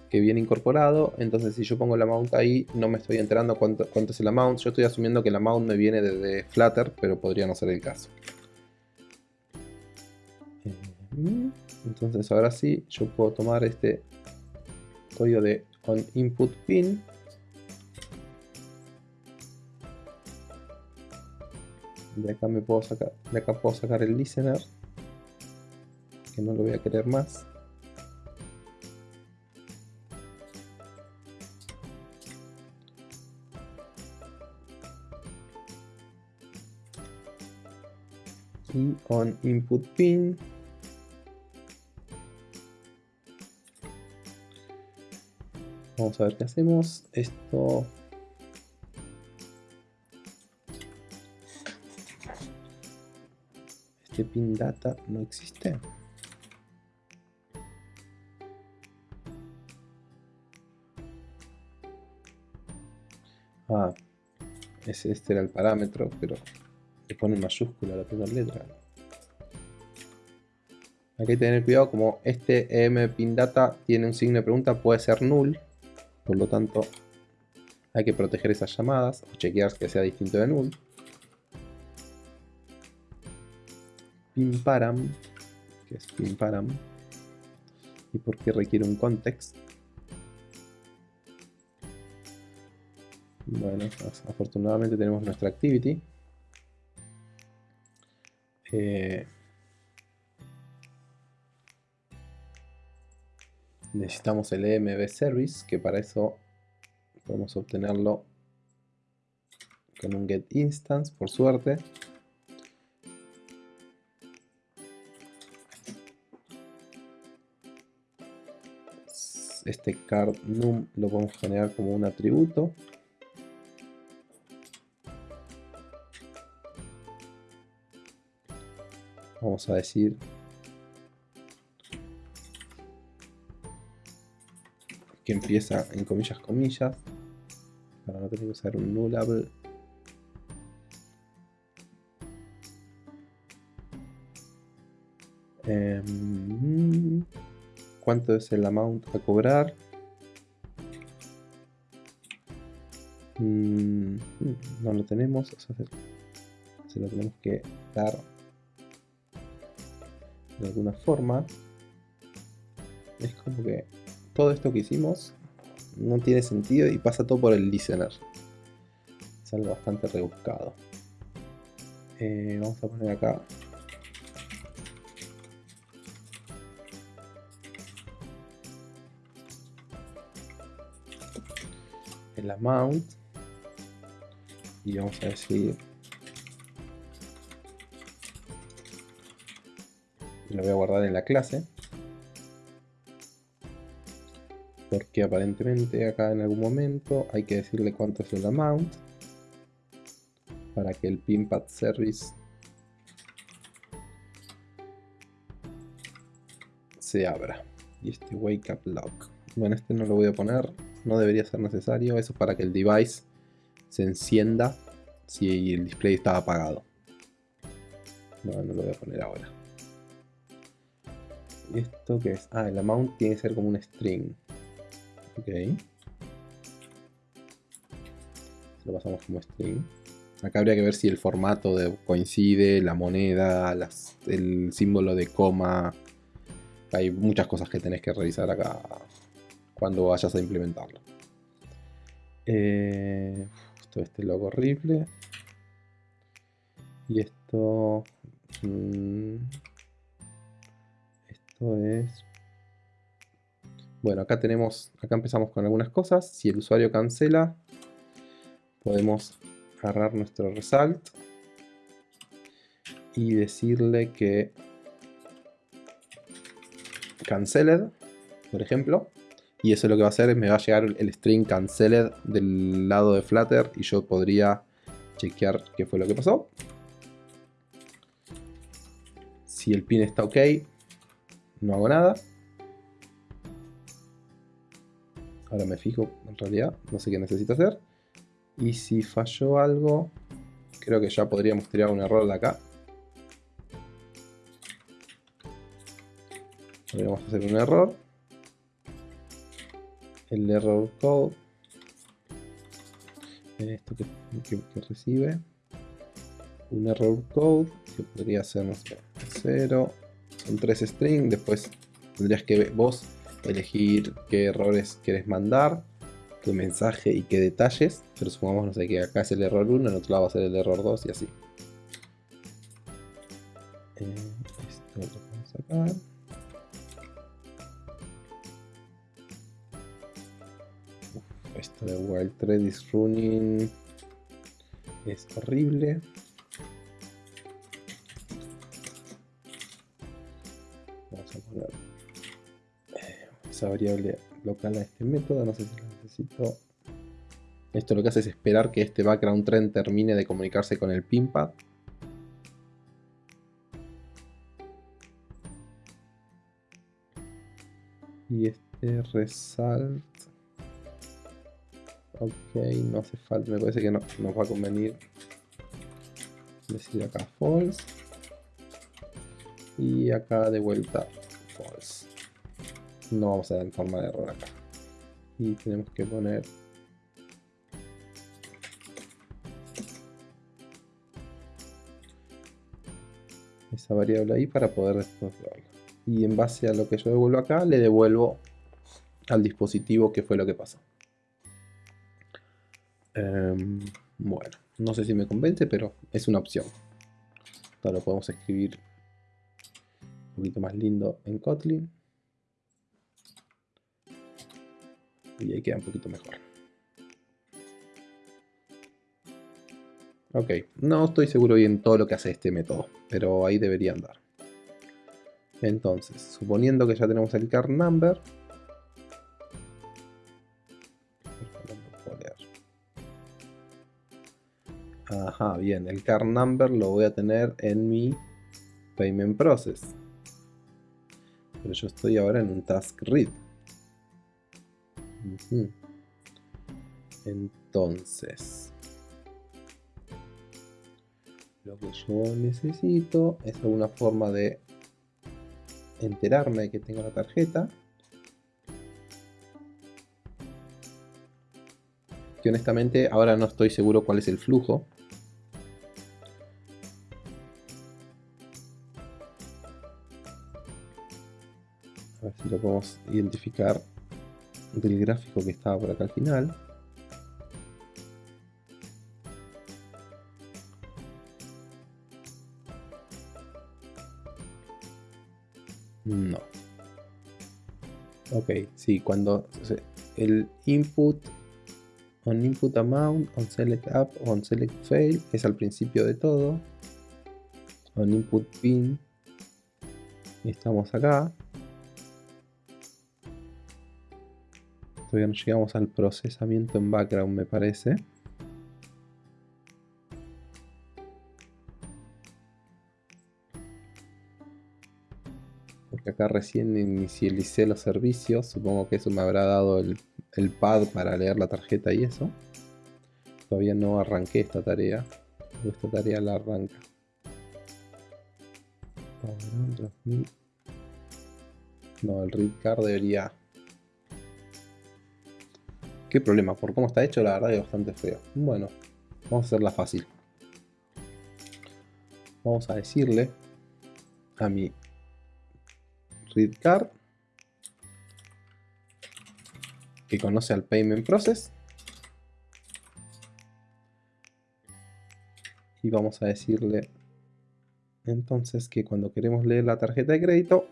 que viene incorporado. Entonces si yo pongo el amount ahí no me estoy enterando cuánto, cuánto es el amount. Yo estoy asumiendo que el amount me viene desde Flutter, pero podría no ser el caso. Eh, entonces ahora sí, yo puedo tomar este código de on input pin de acá me puedo sacar de acá puedo sacar el listener que no lo voy a querer más. Y on input pin. Vamos a ver qué hacemos. Esto pin data no existe. Ah, ese, este era el parámetro, pero le pone mayúscula la primera letra. Hay que tener cuidado, como este em pin data tiene un signo de pregunta, puede ser null, por lo tanto hay que proteger esas llamadas o chequear que sea distinto de null. Que es Pimparam, y por qué requiere un context. Bueno, afortunadamente tenemos nuestra activity. Eh, necesitamos el EMB service, que para eso podemos obtenerlo con un get instance, por suerte. Este card num lo podemos generar como un atributo. Vamos a decir que empieza en comillas comillas para no tener que usar un nullable em, cuánto es el amount a cobrar. Mm, no lo tenemos, se, lo tenemos que dar de alguna forma. Es como que todo esto que hicimos no tiene sentido y pasa todo por el listener. Es algo bastante rebuscado. Eh, vamos a poner acá amount. Y vamos a decir. Lo voy a guardar en la clase. Porque aparentemente acá en algún momento hay que decirle cuánto es el amount. Para que el pinpad service se abra. Y este wake up lock bueno este no lo voy a poner no debería ser necesario. Eso es para que el device se encienda si el display está apagado. No, no lo voy a poner ahora. ¿Esto qué es? Ah, el amount tiene que ser como un string. Ok. Lo pasamos como string. Acá habría que ver si el formato coincide, la moneda, el símbolo de coma. Hay muchas cosas que tenés que revisar acá cuando vayas a implementarlo. Eh, esto este logo horrible. Y esto... Mm, esto es... Bueno, acá tenemos, acá empezamos con algunas cosas. Si el usuario cancela, podemos agarrar nuestro result y decirle que canceled, por ejemplo. Y eso lo que va a hacer es me va a llegar el string canceled del lado de Flutter y yo podría chequear qué fue lo que pasó. Si el pin está ok, no hago nada. Ahora me fijo, en realidad, no sé qué necesito hacer. Y si falló algo, creo que ya podríamos tirar un error de acá. Podríamos hacer un error. El error code. Esto que, recibe. Un error code que podría ser, no sé, 0. Son tres strings. Después tendrías que vos elegir qué errores quieres mandar, qué mensaje y qué detalles. Pero supongamos, no sé, que acá es el error 1, en otro lado va a ser el error 2 y así. Eh. De Wild Thread is running es horrible. Vamos a poner eh, esa variable local a este método, no sé si lo necesito. Esto lo que hace es esperar que este background trend termine de comunicarse con el pinpad. Y este result Ok, no hace falta, me parece que no nos va a convenir decir acá false. Y acá de vuelta false. No vamos a dar forma de error acá. Y tenemos que poner esa variable ahí para poder después. Y en base a lo que yo devuelvo acá, le devuelvo al dispositivo que fue lo que pasó. Em, bueno, no sé si me convence, pero es una opción. Ahora lo podemos escribir un poquito más lindo en Kotlin. Y ahí queda un poquito mejor. Ok, no estoy seguro bien todo lo que hace este método, pero ahí debería andar. Entonces, suponiendo que ya tenemos el car number, Ajá, bien, el car number lo voy a tener en mi payment process. Pero yo estoy ahora en un task read. Entonces, lo que yo necesito es alguna forma de enterarme de que tengo la tarjeta. Que honestamente ahora no estoy seguro cuál es el flujo. Podemos identificar del gráfico que estaba por acá al final. No. Ok, sí, cuando el input on input amount, on select app, on select fail es al principio de todo. On input pin estamos acá. Todavía no llegamos al procesamiento en background, me parece. Porque acá recién inicialicé los servicios. Supongo que eso me habrá dado el, pad para leer la tarjeta y eso. Todavía no arranqué esta tarea. Esta tarea la arranca. No, el read card debería Qué problema, por cómo está hecho la verdad es bastante feo. Bueno, vamos a hacerla fácil. Vamos a decirle a mi read card que conoce al payment process y vamos a decirle entonces que cuando queremos leer la tarjeta de crédito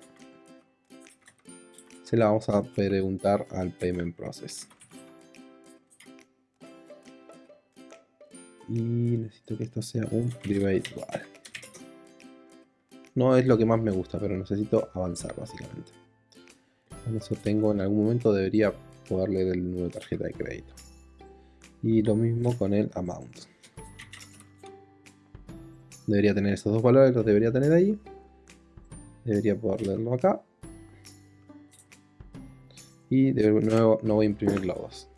se la vamos a preguntar al payment process. Y necesito que esto sea un private igual. No es lo que más me gusta, pero necesito avanzar básicamente. Con eso tengo, en algún momento debería poder leer el número de tarjeta de crédito. Y lo mismo con el amount. Debería tener estos dos valores, los debería tener ahí. Debería poder leerlo acá. Y de nuevo no voy a imprimir logos.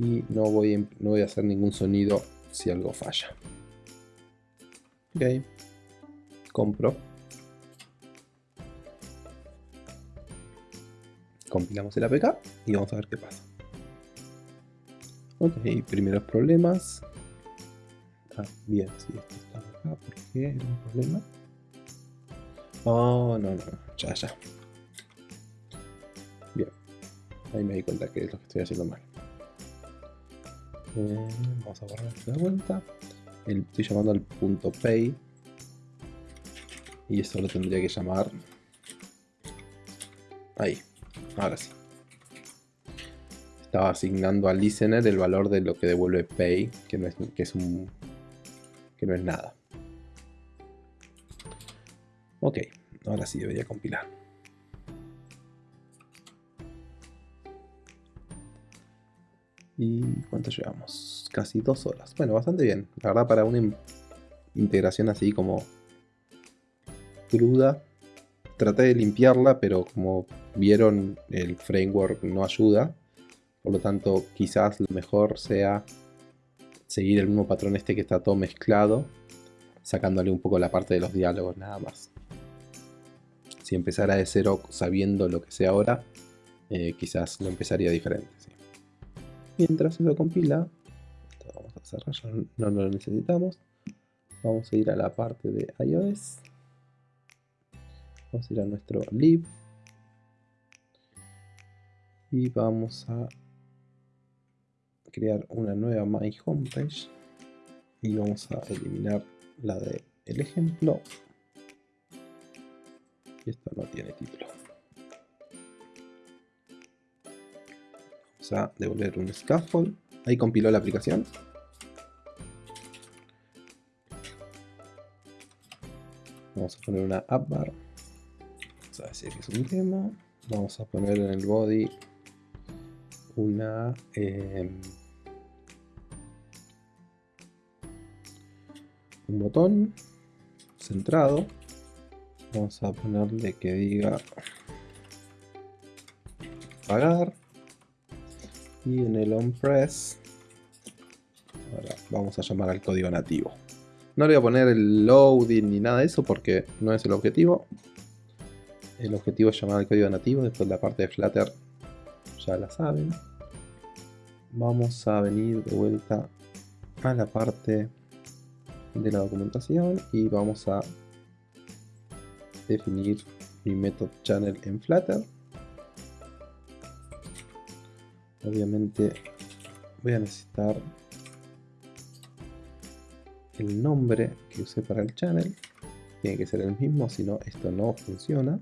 Y no voy, no voy a hacer ningún sonido si algo falla. Ok. Compro. Compilamos el APK y vamos a ver qué pasa. Ok, primeros problemas. Ah, bien, sí, esto está acá. ¿Por qué era un problema? Oh, no, no, ya, ya. Bien. Ahí me di cuenta que es lo que estoy haciendo mal. Eh, vamos a borrar de vuelta. estoy llamando al punto pay. Y esto lo tendría que llamar... Ahí. Ahora sí. Estaba asignando al listener el valor de lo que devuelve pay, que no es, que es un que no es nada. Ok, ahora sí debería compilar. ¿Y cuánto llevamos? Casi dos horas. Bueno, bastante bien. La verdad para una integración así como cruda. Traté de limpiarla, pero como vieron el framework no ayuda. Por lo tanto, quizás lo mejor sea seguir el mismo patrón este que está todo mezclado, sacándole un poco la parte de los diálogos nada más. Si empezara de cero sabiendo lo que sé ahora, eh, quizás lo empezaría diferente. Mientras eso compila, esto vamos a cerrar, ya no lo necesitamos. Vamos a ir a la parte de iOS. Vamos a ir a nuestro lib. Y vamos a crear una nueva My Homepage y vamos a eliminar la de ejemplo y esta no tiene título a devolver un scaffold. Ahí compiló la aplicación. Vamos a poner una app bar. Vamos a decir que es un demo vamos a poner en el body una eh, un botón centrado. Vamos a ponerle que diga pagar y en el on press ahora vamos a llamar al código nativo. No le voy a poner el loading ni nada de eso porque no es el objetivo. El objetivo es llamar al código nativo después la parte de Flutter ya la saben. Vamos a venir de vuelta a la parte de la documentación y vamos a definir mi método channel en Flutter. Obviamente voy a necesitar el nombre que usé para el channel. Tiene que ser el mismo, si no esto no funciona.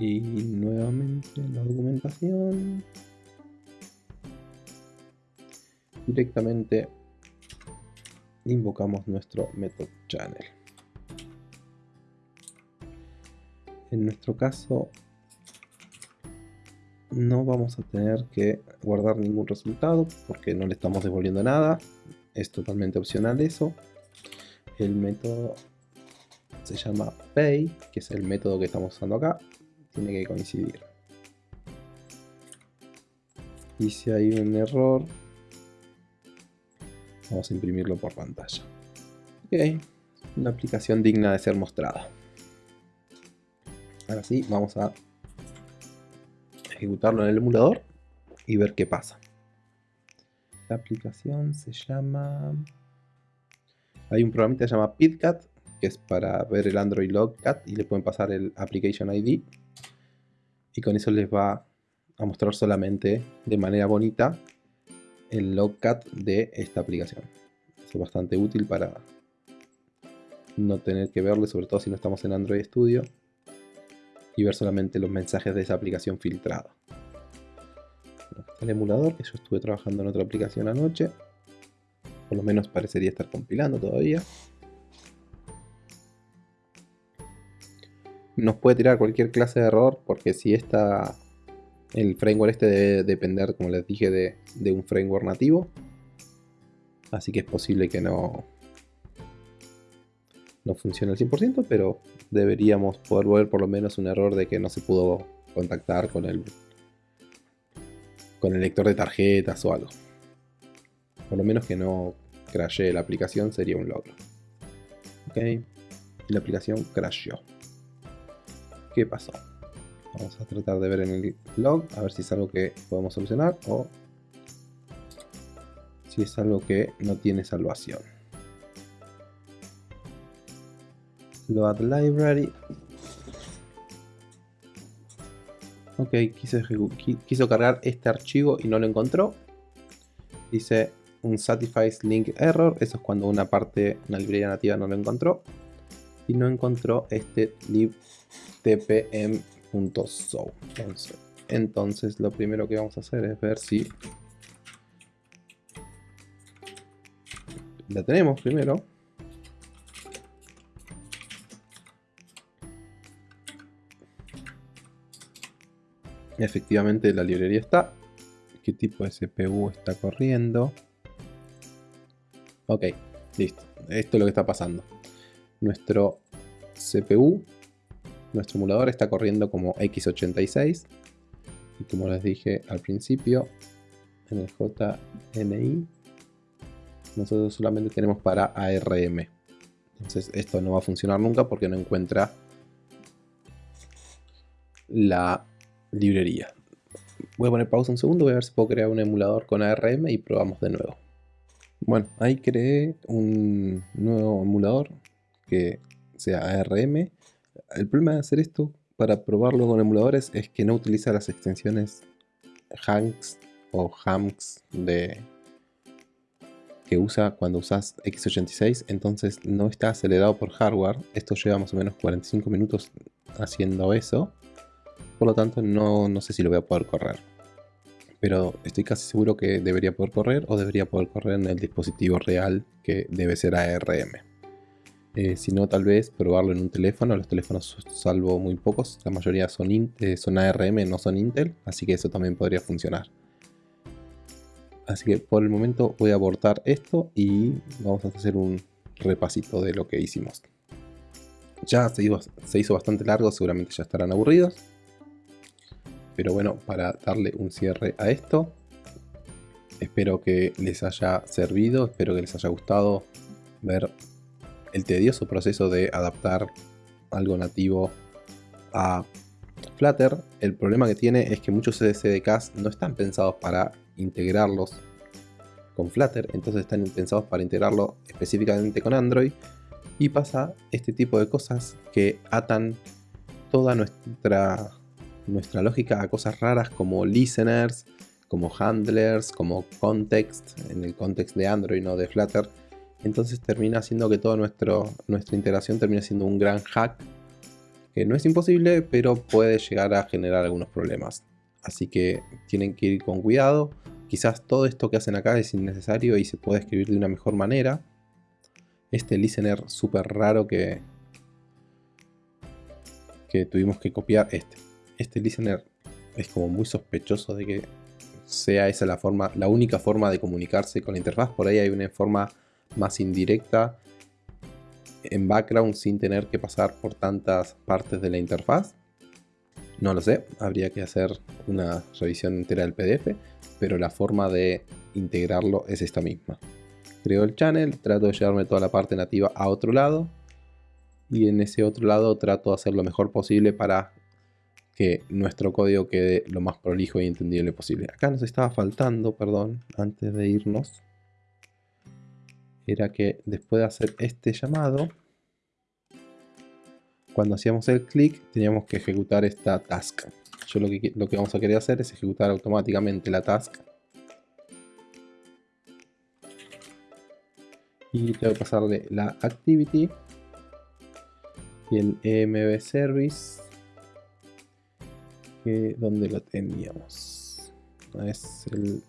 Y nuevamente la documentación. Directamente invocamos nuestro method channel. En nuestro caso no vamos a tener que guardar ningún resultado porque no le estamos devolviendo nada. Es totalmente opcional eso. El método se llama pay, que es el método que estamos usando acá. Tiene que coincidir. Y si hay un error, Vamos a imprimirlo por pantalla. Ok, una aplicación digna de ser mostrada. Ahora sí, vamos a ejecutarlo en el emulador y ver qué pasa. La aplicación se llama... Hay un programa que se llama PidCat, que es para ver el Android Logcat y le pueden pasar el Application ID. Y con eso les va a mostrar solamente de manera bonita el logcat de esta aplicación. es bastante útil para no tener que verle, sobre todo si no estamos en Android Studio, y ver solamente los mensajes de esa aplicación filtrada. el emulador, que yo estuve trabajando en otra aplicación anoche, por lo menos parecería estar compilando todavía. Nos puede tirar cualquier clase de error, porque si esta el framework este debe depender, como les dije, de, de un framework nativo. Así que es posible que no, no funcione al 100%, pero deberíamos poder ver por lo menos un error de que no se pudo contactar con el, con el lector de tarjetas o algo. Por lo menos que no crashee la aplicación sería un logro. Ok, la aplicación crashó. ¿Qué pasó? Vamos a tratar de ver en el log, a ver si es algo que podemos solucionar o si es algo que no tiene salvación. Load library. Ok, quiso, quiso cargar este archivo y no lo encontró. Dice un satisfies link error. Eso es cuando una parte, una librería nativa no lo encontró. Y no encontró este libtpm entonces, entonces lo primero que vamos a hacer es ver si la tenemos primero. Efectivamente la librería está. ¿Qué tipo de CPU está corriendo? Ok, listo. Esto es lo que está pasando. Nuestro CPU nuestro emulador está corriendo como x86 y como les dije al principio en el JNI nosotros solamente tenemos para ARM entonces esto no va a funcionar nunca porque no encuentra la librería. Voy a poner pausa un segundo voy a ver si puedo crear un emulador con ARM y probamos de nuevo. Bueno ahí creé un nuevo emulador que sea ARM el problema de hacer esto para probarlo con emuladores es que no utiliza las extensiones Hanks o HAMX de que usa cuando usas x86. Entonces no está acelerado por hardware. Esto lleva más o menos 45 minutos haciendo eso por lo tanto no, no sé si lo voy a poder correr pero estoy casi seguro que debería poder correr o debería poder correr en el dispositivo real que debe ser ARM eh, si no, tal vez probarlo en un teléfono. Los teléfonos, salvo muy pocos, la mayoría son, eh, son ARM, no son Intel, así que eso también podría funcionar. Así que por el momento voy a abortar esto y vamos a hacer un repasito de lo que hicimos. Ya se hizo, se hizo bastante largo, seguramente ya estarán aburridos. Pero bueno, para darle un cierre a esto, espero que les haya servido, espero que les haya gustado ver el tedioso proceso de adaptar algo nativo a Flutter. El problema que tiene es que muchos SDKs no están pensados para integrarlos con Flutter, entonces están pensados para integrarlo específicamente con Android y pasa este tipo de cosas que atan toda nuestra, nuestra lógica a cosas raras como listeners, como handlers, como context, en el context de Android, no de Flutter, entonces termina haciendo que toda nuestra integración termine siendo un gran hack, que no es imposible, pero puede llegar a generar algunos problemas. Así que tienen que ir con cuidado. Quizás todo esto que hacen acá es innecesario y se puede escribir de una mejor manera. Este listener súper raro que, que tuvimos que copiar, este. Este listener es como muy sospechoso de que sea esa la forma, la única forma de comunicarse con la interfaz. Por ahí hay una forma más indirecta en background sin tener que pasar por tantas partes de la interfaz. No lo sé, habría que hacer una revisión entera del PDF, pero la forma de integrarlo es esta misma. Creo el channel, trato de llevarme toda la parte nativa a otro lado y en ese otro lado trato de hacer lo mejor posible para que nuestro código quede lo más prolijo y entendible posible. Acá nos estaba faltando, perdón, antes de irnos, era que después de hacer este llamado, cuando hacíamos el clic teníamos que ejecutar esta task. Yo lo que, lo que vamos a querer hacer es ejecutar automáticamente la task. Y tengo que pasarle la activity y el EMB Service donde lo teníamos. Es el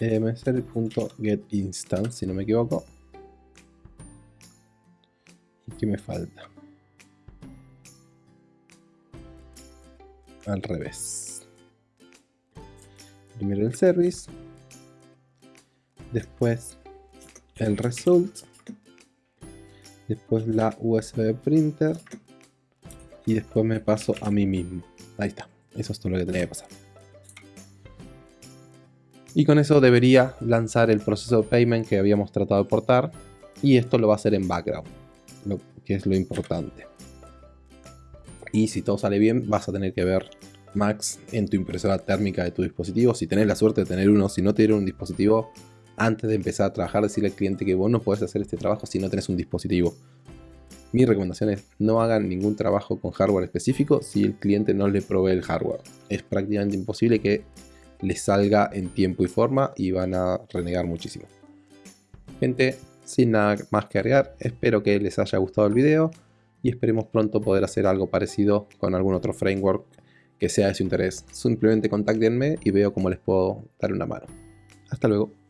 emservice.getInstance si no me equivoco. Y qué me falta al revés. Primero el service después el result después la USB printer y después me paso a mí mismo. Ahí está, eso es todo lo que tenía que pasar. Y con eso debería lanzar el proceso de payment que habíamos tratado de portar y esto lo va a hacer en background, lo que es lo importante. Y si todo sale bien vas a tener que ver Max en tu impresora térmica de tu dispositivo. Si tenés la suerte de tener uno, si no te un dispositivo, antes de empezar a trabajar, decirle al cliente que vos no puedes hacer este trabajo si no tenés un dispositivo. Mi recomendación es no hagan ningún trabajo con hardware específico si el cliente no le provee el hardware. Es prácticamente imposible que les salga en tiempo y forma y van a renegar muchísimo. Gente, sin nada más que agregar, espero que les haya gustado el video y esperemos pronto poder hacer algo parecido con algún otro framework que sea de su interés. Simplemente contáctenme y veo cómo les puedo dar una mano. Hasta luego.